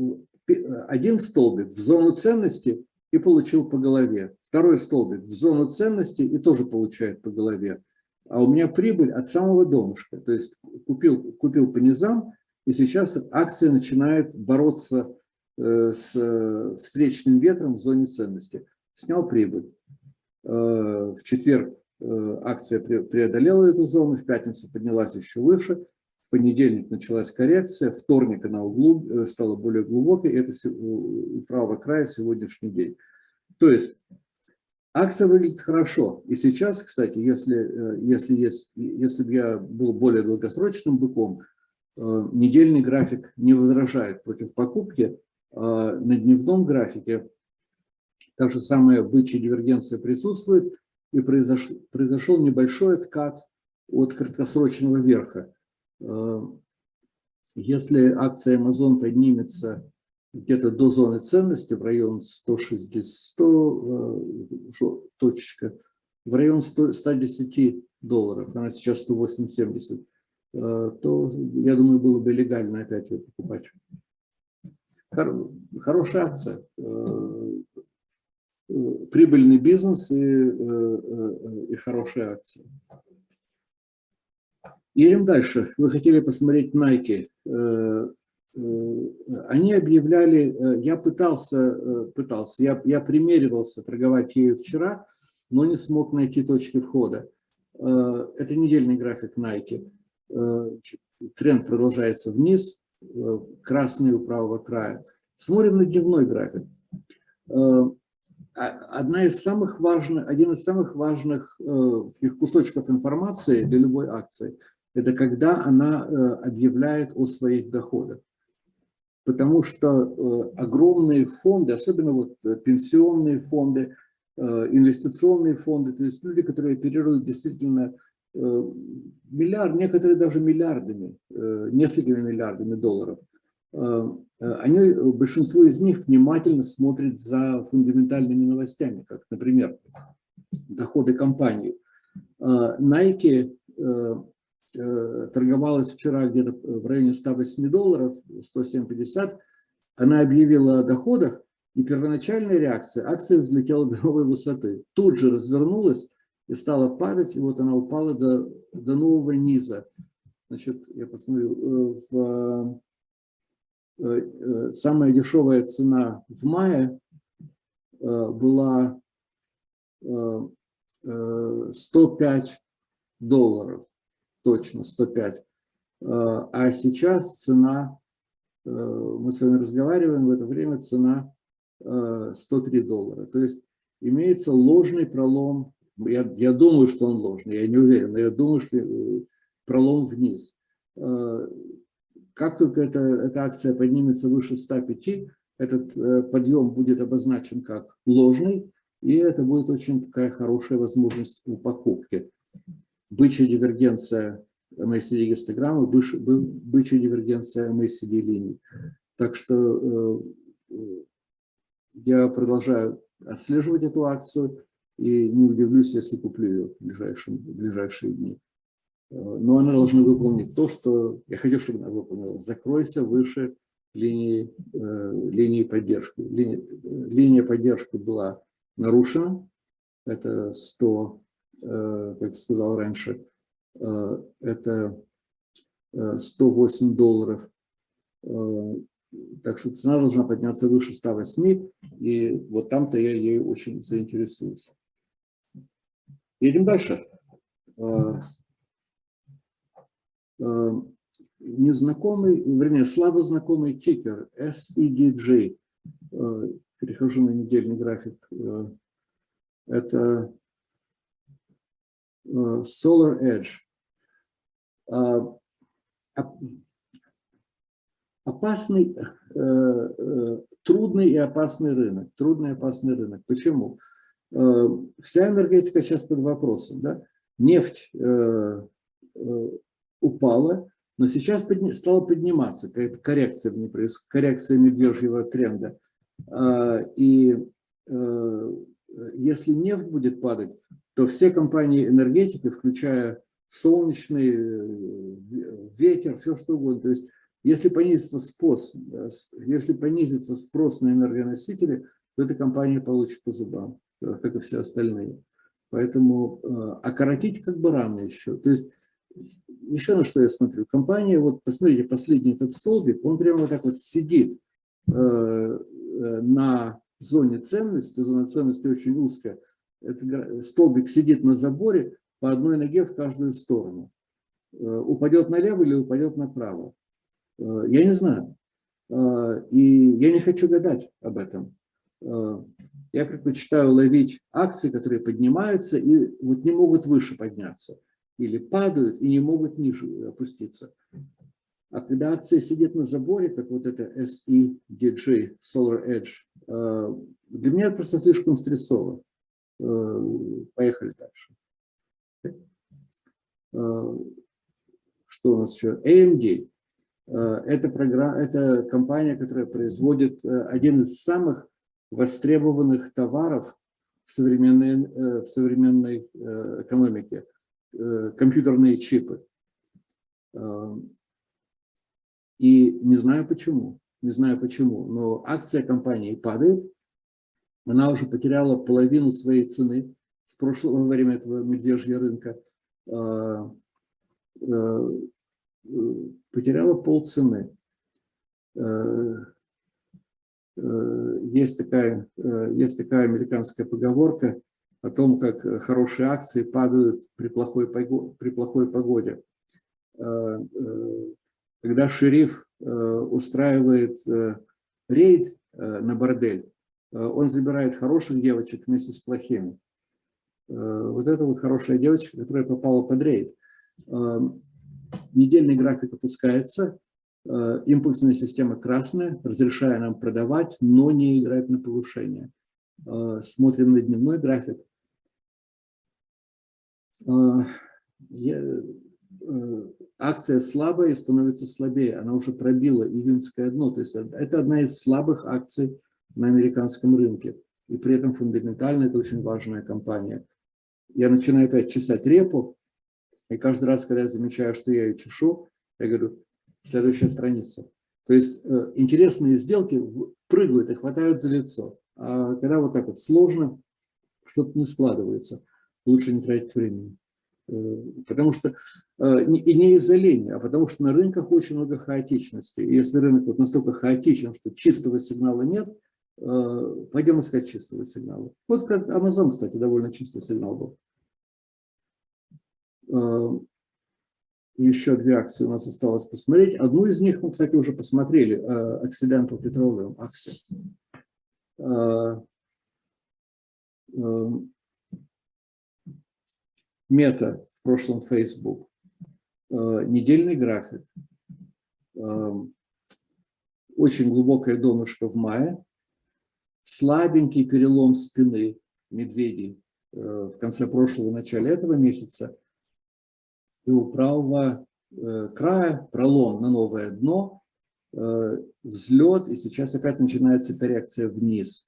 B: один столбик в зону ценности и получил по голове. Второй столбик в зону ценности и тоже получает по голове а у меня прибыль от самого донышка. То есть купил, купил по низам, и сейчас акция начинает бороться э, с э, встречным ветром в зоне ценности. Снял прибыль. Э, в четверг акция преодолела эту зону, в пятницу поднялась еще выше, в понедельник началась коррекция, вторник она углуб, стала более глубокой, это у правого края сегодняшний день. То есть Акция выглядит хорошо. И сейчас, кстати, если, э, если, есть, если бы я был более долгосрочным быком, э, недельный график не возражает против покупки. А на дневном графике та же самая бычья дивергенция присутствует, и произошел, произошел небольшой откат от краткосрочного верха. Э, если акция Amazon поднимется где-то до зоны ценности в район 160, 100, э, точечка, в район 100, 110 долларов, она сейчас 180, э, то, я думаю, было бы легально опять ее покупать. Хорошая акция, э, прибыльный бизнес и, и хорошая акция. Едем дальше. Вы хотели посмотреть Nike. Э, они объявляли, э, я пытался, э, пытался я, я примеривался торговать ею вчера, но не смог найти точки входа. Это недельный график Nike. Тренд продолжается вниз, красный у правого края. Смотрим на дневной график. А, одна из самых важных, один из самых важных кусочков информации для любой акции – это когда она объявляет о своих доходах потому что э, огромные фонды, особенно вот э, пенсионные фонды, э, инвестиционные фонды, то есть люди, которые оперируют действительно миллиард, некоторые даже миллиардами, несколькими миллиардами долларов, они, большинство из них внимательно смотрят за фундаментальными новостями, как, например, доходы компании. Nike торговалась вчера где-то в районе 108 долларов, 107,50. Она объявила о доходах, и первоначальная реакция, акция взлетела до новой высоты. Тут же развернулась и стала падать, и вот она упала до, до нового низа. Значит, я посмотрю, э, в, э, самая дешевая цена в мае была 105 долларов точно 105. А, а сейчас цена, э, мы с вами разговариваем, в это время цена 103 э, доллара. То есть имеется ложный пролом, я, я думаю, что он ложный, я не уверен, но я думаю, что э, пролом вниз. Как только эта, эта акция поднимется выше 105, этот подъем будет обозначен как ложный, и это будет очень такая хорошая возможность у покупки бычья дивергенция MACD гистограммы, бычья дивергенция MACD линий. Так что э, я продолжаю отслеживать эту акцию и не удивлюсь, если куплю ее в ближайшие, в ближайшие дни. Э, но она должна выполнить то, что я хочу, чтобы она выполнила. Закройся выше линии, э, линии поддержки. Линия, линия поддержки была нарушена. Это 100 Э, как сказал раньше, э, это 108 э, долларов. Так что цена должна подняться выше 108, и вот там-то я ей очень заинтересуюсь. Едем дальше. незнакомый, вернее, слабо знакомый тикер SEDJ. Перехожу на недельный график. Это Solar Edge. Опасный, трудный и опасный рынок. Трудный и опасный рынок. Почему? Вся энергетика сейчас под вопросом. Да? Нефть упала, но сейчас стала подниматься, какая-то коррекция в ней коррекция медвежьего тренда. А, и э, если нефть будет падать, то все компании энергетики, включая солнечный, э, ветер, все что угодно, то есть если понизится спрос, э, если понизится спрос на энергоносители, то эта компания получит по зубам, как и все остальные. Поэтому окоротить как бы рано еще. То есть еще на что я смотрю. Компания, вот посмотрите, последний этот столбик, он прямо вот так вот сидит э, э, на зоне ценности, зона ценности очень узкая. Этот столбик сидит на заборе по одной ноге в каждую сторону. Э, упадет налево или упадет направо. Э, я не знаю. Э, и я не хочу гадать об этом. Я предпочитаю ловить акции, которые поднимаются и вот не могут выше подняться или падают и не могут ниже опуститься. А когда акция сидит на заборе, как вот это SEDJ, Solar Edge, э, для меня это просто слишком стрессово. Э, поехали дальше. Э, что у нас еще? AMD. Это, программа, это компания, которая производит один из самых востребованных товаров в современной, в современной экономике – компьютерные чипы. Э, и не знаю почему, не знаю почему, но акция компании падает. Она уже потеряла половину своей цены с прошлого во время этого медвежьего рынка. Э, потеряла полцены. Есть такая, есть такая американская поговорка – о том, как э, хорошие акции падают при плохой, при плохой погоде. Э, э, когда шериф устраивает рейд на бордель, он забирает хороших девочек вместе с плохими. Вот это вот хорошая девочка, которая попала под рейд. Недельный график опускается, импульсная система красная, разрешая нам продавать, но не играть на повышение. Смотрим на дневной график. Э, акция слабая и становится слабее. Она уже пробила июньское дно. То есть это одна из слабых акций на американском рынке. И при этом фундаментально это очень важная компания. Я начинаю опять чесать репу, и каждый раз, когда я замечаю, что я ее чешу, я говорю, следующая страница. То есть э, интересные сделки прыгают и хватают за лицо. А когда вот так вот сложно, что-то не складывается лучше не тратить времени. Э, потому что, э, и не из-за лени, а потому что на рынках очень много хаотичности. И если рынок вот настолько хаотичен, что чистого сигнала нет, э, пойдем искать чистого сигнала. Вот как Amazon, кстати, довольно чистый сигнал был. Еще две акции у нас осталось посмотреть. Одну из них мы, кстати, уже посмотрели, Occidental Petroleum акция Мета, в прошлом Facebook, э, недельный график, э, очень глубокое донышко в мае, слабенький перелом спины медведей э, в конце прошлого, начале этого месяца, и у правого края пролом на новое дно, взлет, и сейчас опять начинается коррекция вниз.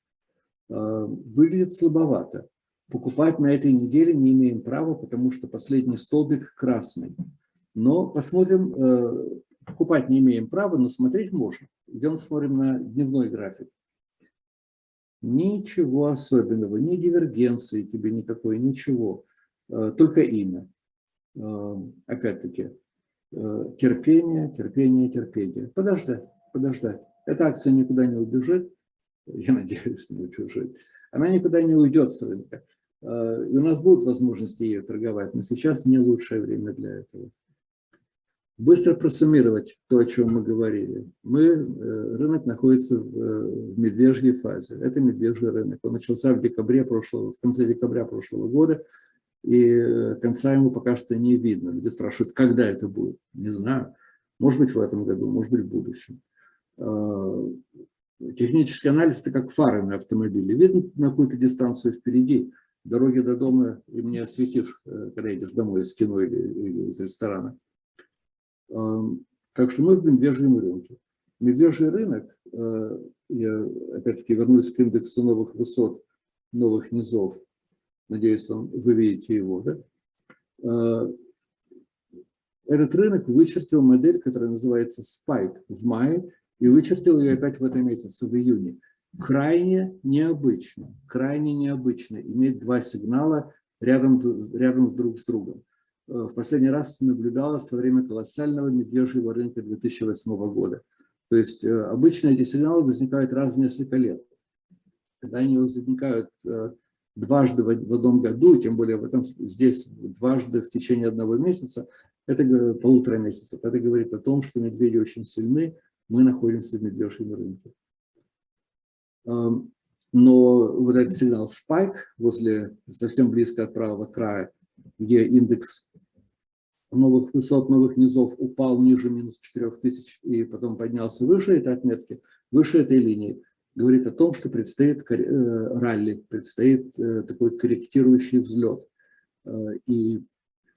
B: Выглядит слабовато. Покупать на этой неделе не имеем права, потому что последний столбик красный. Но посмотрим, э, покупать не имеем права, но смотреть можно. Идем смотрим на дневной график. Ничего особенного, ни дивергенции тебе никакой, ничего. Э, только имя. Э, опять-таки, терпение, терпение, терпение. Подождать, подождать. Эта акция никуда не убежит. Я надеюсь, не убежит. Она никуда не уйдет с рынка. Э, и у нас будут возможности ее торговать, но сейчас не лучшее время для этого. Быстро просуммировать то, о чем мы говорили. Мы, э, рынок находится в медвежьей фазе. Это медвежий рынок. Он начался в, декабре прошлого, в конце декабря прошлого года, и конца ему пока что не видно. Люди спрашивают, когда это будет. Не знаю. Может быть, в этом году, может быть, в будущем. Технический анализ – это как фары на автомобиле. Видно на какую-то дистанцию впереди, дороги до дома им не осветишь, когда едешь домой из кино или, или из ресторана. Так что мы в медвежьем рынке. Медвежий рынок, э, я опять-таки вернусь к индексу новых высот, новых низов, надеюсь, вы видите его, да? Э, этот рынок вычертил модель, которая называется Spike в мае, и вычертил ее опять в этом месяце, в июне. Крайне необычно, крайне необычно иметь два сигнала рядом, рядом друг с другом. Э, в последний раз наблюдалось во время колоссального медвежьего рынка 2008 года. То есть э, обычно эти сигналы возникают раз в несколько лет. Когда они возникают э, дважды в одном году, тем более в этом, здесь дважды в течение одного месяца, это полутора месяцев, это говорит о том, что медведи очень сильны, мы находимся в медвежьем рынке. Но вот этот сигнал spike возле, совсем близко от правого края, где индекс новых высот, новых низов упал ниже минус 4000 и потом поднялся выше этой отметки, выше этой линии, говорит о том, что предстоит э, ралли, предстоит э, такой корректирующий взлет. Э, и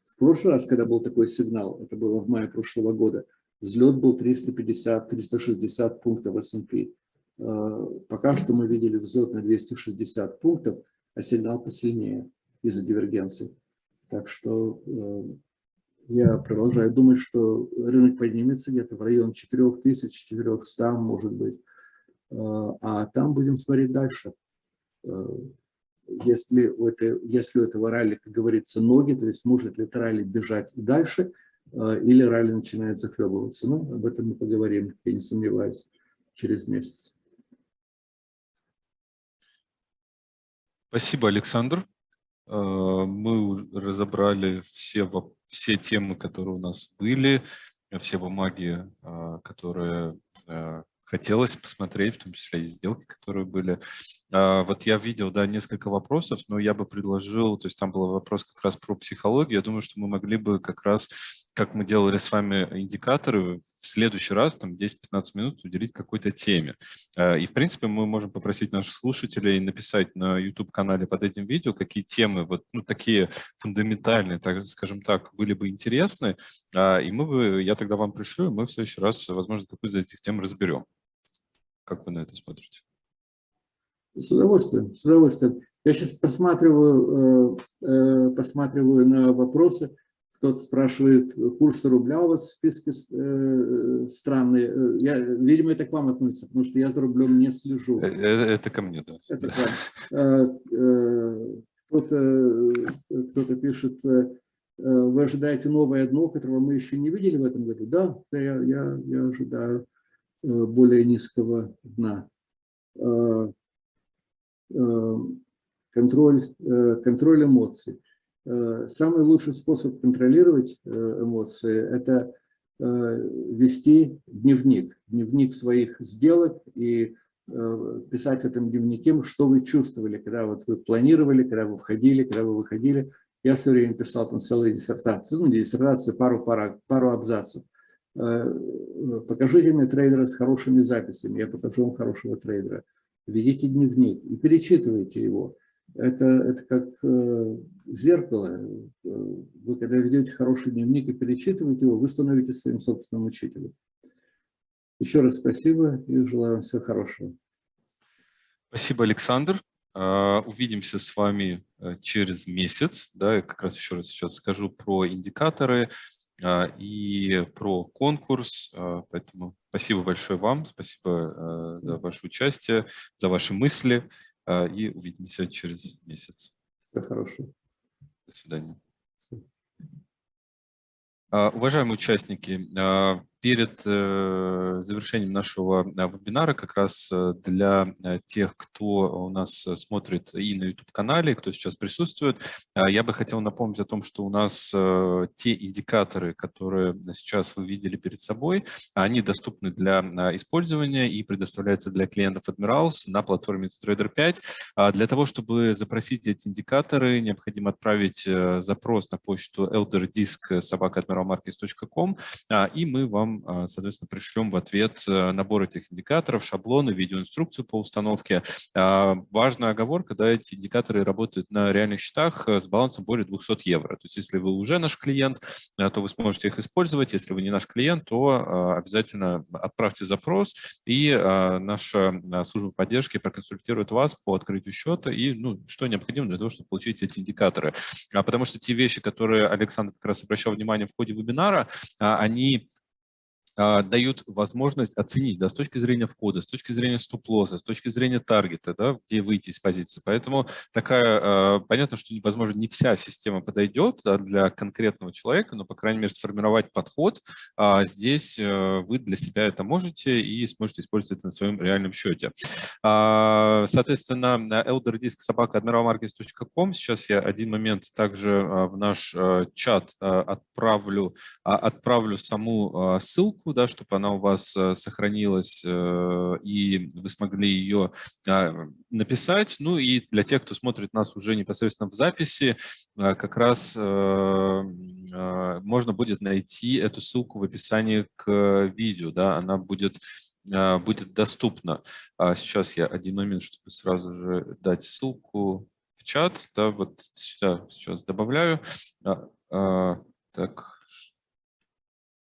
B: в прошлый раз, когда был такой сигнал, это было в мае прошлого года, взлет был 350-360 пунктов S&P. Пока что мы видели взлет на 260 пунктов, а сигнал посильнее из-за дивергенции. Так что я продолжаю думать, что рынок поднимется где-то в район 4400, может быть. А, а там будем смотреть дальше. Если у, этой, если у этого ралли, как говорится, ноги, то есть может ли ралли бежать дальше, или ралли начинает захлебываться. Ну, об этом мы поговорим, я не сомневаюсь, через месяц.
A: Спасибо, Александр. Мы разобрали все, все темы, которые у нас были, все бумаги, которые хотелось посмотреть, в том числе и сделки, которые были. Вот я видел, да, несколько вопросов, но я бы предложил, то есть там был вопрос как раз про психологию, я думаю, что мы могли бы как раз, как мы делали с вами индикаторы, в следующий раз, там 10-15 минут уделить какой-то теме. А, и, в принципе, мы можем попросить наших слушателей написать на YouTube-канале под этим видео, какие темы, вот ну, такие фундаментальные, так, скажем так, были бы интересны, а, и мы бы, я тогда вам пришлю, мы в следующий раз, возможно, какую-то из этих тем разберем. Как вы на это смотрите?
B: С удовольствием, с удовольствием. Я сейчас посматриваю, э, э, посматриваю на вопросы. Кто-то спрашивает, курс рубля у вас в списке э, странный. Я, видимо, это к вам относится, потому что я за рублем не слежу.
A: Это ко мне, да.
B: Это Кто-то кто пишет, вы ожидаете новое дно, которого мы еще не видели в этом году? Да, я, я, я ожидаю. Э, более низкого дна. Э, э, контроль, контроль эмоций. Самый лучший способ контролировать эмоции – это вести дневник, дневник своих сделок и писать в этом дневнике, что вы чувствовали, когда вот вы планировали, когда вы входили, когда вы выходили. Я все время писал там целые диссертации, ну, диссертации, пару, пару, пару абзацев. Э, покажите мне трейдера с хорошими записями, я покажу вам хорошего трейдера. Ведите дневник и перечитывайте его. Это, это как э, зеркало. Вы когда ведете хороший дневник и перечитываете его, вы становитесь своим собственным учителем. Еще раз спасибо и желаю вам всего хорошего.
A: Спасибо, Александр. Э, увидимся с вами через месяц. Да, я как раз еще раз сейчас скажу про индикаторы. А, и про конкурс. А, поэтому спасибо большое вам, спасибо а, за ваше участие, за ваши мысли. И увидимся через месяц.
B: Всего хорошего.
A: До свидания. Уважаемые участники, перед завершением нашего вебинара как раз для тех, кто у нас смотрит и на YouTube-канале, кто сейчас присутствует, я бы хотел напомнить о том, что у нас те индикаторы, которые сейчас вы видели перед собой, они доступны для использования и предоставляются для клиентов Admirals на платформе MetaTrader 5. Для того, чтобы запросить эти индикаторы, необходимо отправить запрос на почту elderdisk.sobaka.admiralmarkets.com, и мы вам, соответственно, пришлем в ответ набор этих индикаторов, шаблоны, видеоинструкцию по установке. Важная оговорка, да, эти индикаторы работают на реальных счетах с балансом более 200 евро. То есть если вы уже наш клиент, то вы сможете их использовать. Если вы не наш клиент, то обязательно отправьте запрос, и наша служба поддержки проконсультирует вас по открытию счета и ну, что необходимо для того, чтобы получить эти индикаторы. Потому что те вещи, которые Александр как раз обращал внимание в ходе вебинара, они а, дают возможность оценить да, с точки зрения входа, с точки зрения стоп-лосса, с точки зрения таргета, да, где выйти из позиции. Поэтому такая, а, понятно, что, возможно, не вся система подойдет да, для конкретного человека, но, по крайней мере, сформировать подход а, здесь э, вы для себя это можете и сможете использовать это на своем реальном счете. Соответственно, elderdisk собака. Сейчас я один момент также в наш чат отправлю, отправлю саму ссылку, ссылку, да, чтобы она у вас э, сохранилась э, и вы смогли ее а, написать. Ну и для тех, кто смотрит нас уже непосредственно в записи, э, как раз можно будет найти эту ссылку в описании к видео. Да, она будет будет доступна. А сейчас я один момент, чтобы сразу же дать ссылку в чат. Да, вот сюда сейчас добавляю. А, так,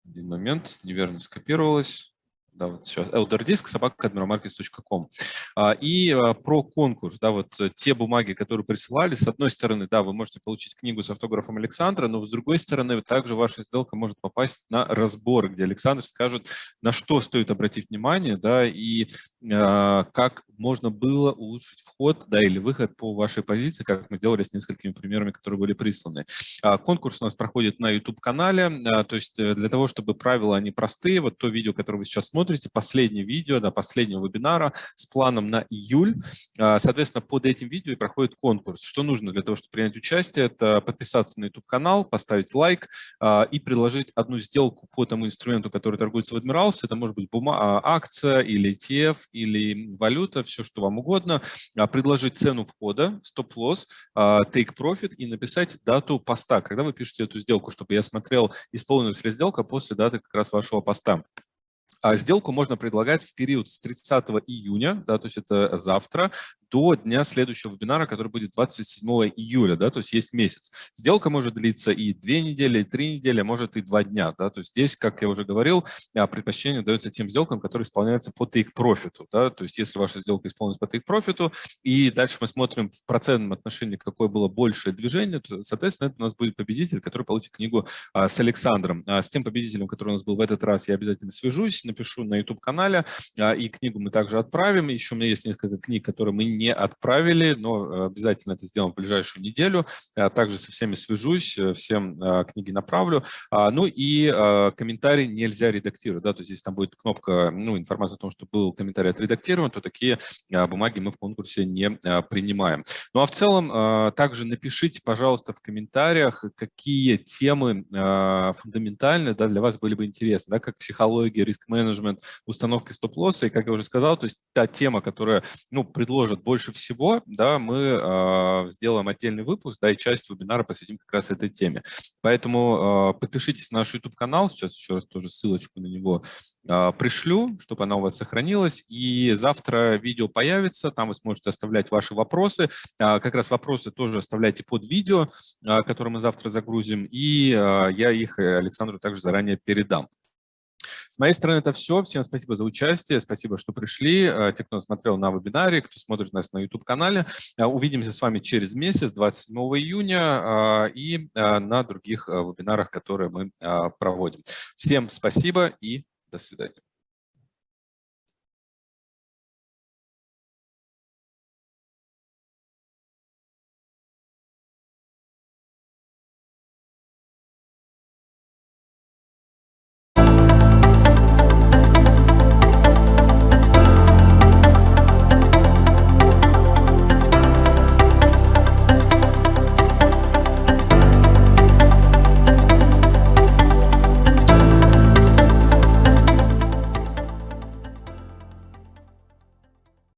A: один момент, неверно скопировалось. Да, вот сейчас elderdisk собака admiralmarkets.com. А, и а, про конкурс, да, вот э, те бумаги, которые присылали, с одной стороны, да, вы можете получить книгу с автографом Александра, но с другой стороны, также ваша сделка может попасть на разбор, где Александр скажет, на что стоит обратить внимание, да, и э, как можно было улучшить вход, да, или выход по вашей позиции, как мы делали с несколькими примерами, которые были присланы. А, конкурс у нас проходит на YouTube-канале, а, то есть э, для того, чтобы правила, они простые, вот то видео, которое вы сейчас смотрите, смотрите последнее видео, да, последнего вебинара с планом на июль. А, соответственно, под этим видео и проходит конкурс. Что нужно для того, чтобы принять участие? Это подписаться на YouTube-канал, поставить лайк а, и предложить одну сделку по тому инструменту, который торгуется в Admirals. Это может быть бума а, акция или ETF, или валюта, все, что вам угодно. Предложить цену входа, стоп-лосс, take profit и написать дату поста, когда вы пишете эту сделку, чтобы я смотрел, исполнилась ли сделка после даты как раз вашего поста. А сделку можно предлагать в период с 30 июня, да, то есть это завтра, до дня следующего вебинара, который будет 27 июля, да, то есть есть месяц. Сделка может длиться и две недели, и три недели, а может и два дня, да, то есть здесь, как я уже говорил, а, предпочтение дается тем сделкам, которые исполняются по profit, да, то есть если ваша сделка исполнилась по profit, и дальше мы смотрим в процентном отношении, какое было большее движение, то, соответственно, это у нас будет победитель, который получит книгу а, с Александром. А, с тем победителем, который у нас был в этот раз, я обязательно свяжусь, напишу на YouTube-канале, а, и книгу мы также отправим. Еще у меня есть несколько книг, которые мы не отправили, но э, обязательно это сделаем в ближайшую неделю. А также со всеми свяжусь, э, всем а, книги направлю. Ну и комментарий нельзя редактировать, да, то есть если там будет кнопка, ну, информация о том, что был комментарий отредактирован, то такие бумаги мы в конкурсе не принимаем. Ну а в целом также напишите, пожалуйста, в комментариях, какие темы фундаментальные да, для вас были бы интересны, да, как психология, риск-менеджмент, установка стоп-лосса, и, как я уже сказал, то есть та тема, которая, ну, предложит больше всего, да, мы э, сделаем отдельный выпуск, да, и часть вебинара посвятим как раз этой теме. Поэтому э, подпишитесь на наш YouTube-канал, сейчас еще раз тоже ссылочку на него э, пришлю, чтобы она у вас сохранилась, и завтра видео появится, там вы сможете оставлять ваши вопросы, э, как раз вопросы тоже оставляйте под видео, э, которое мы завтра загрузим, и э, я их Александру также заранее передам. С моей стороны это все. Всем спасибо за участие, спасибо, что пришли. Э, те, кто смотрел на вебинаре, кто смотрит нас на YouTube-канале. Э, увидимся с вами через месяц, 27 июня, э, и на других вебинарах, которые мы проводим. Всем спасибо и до свидания.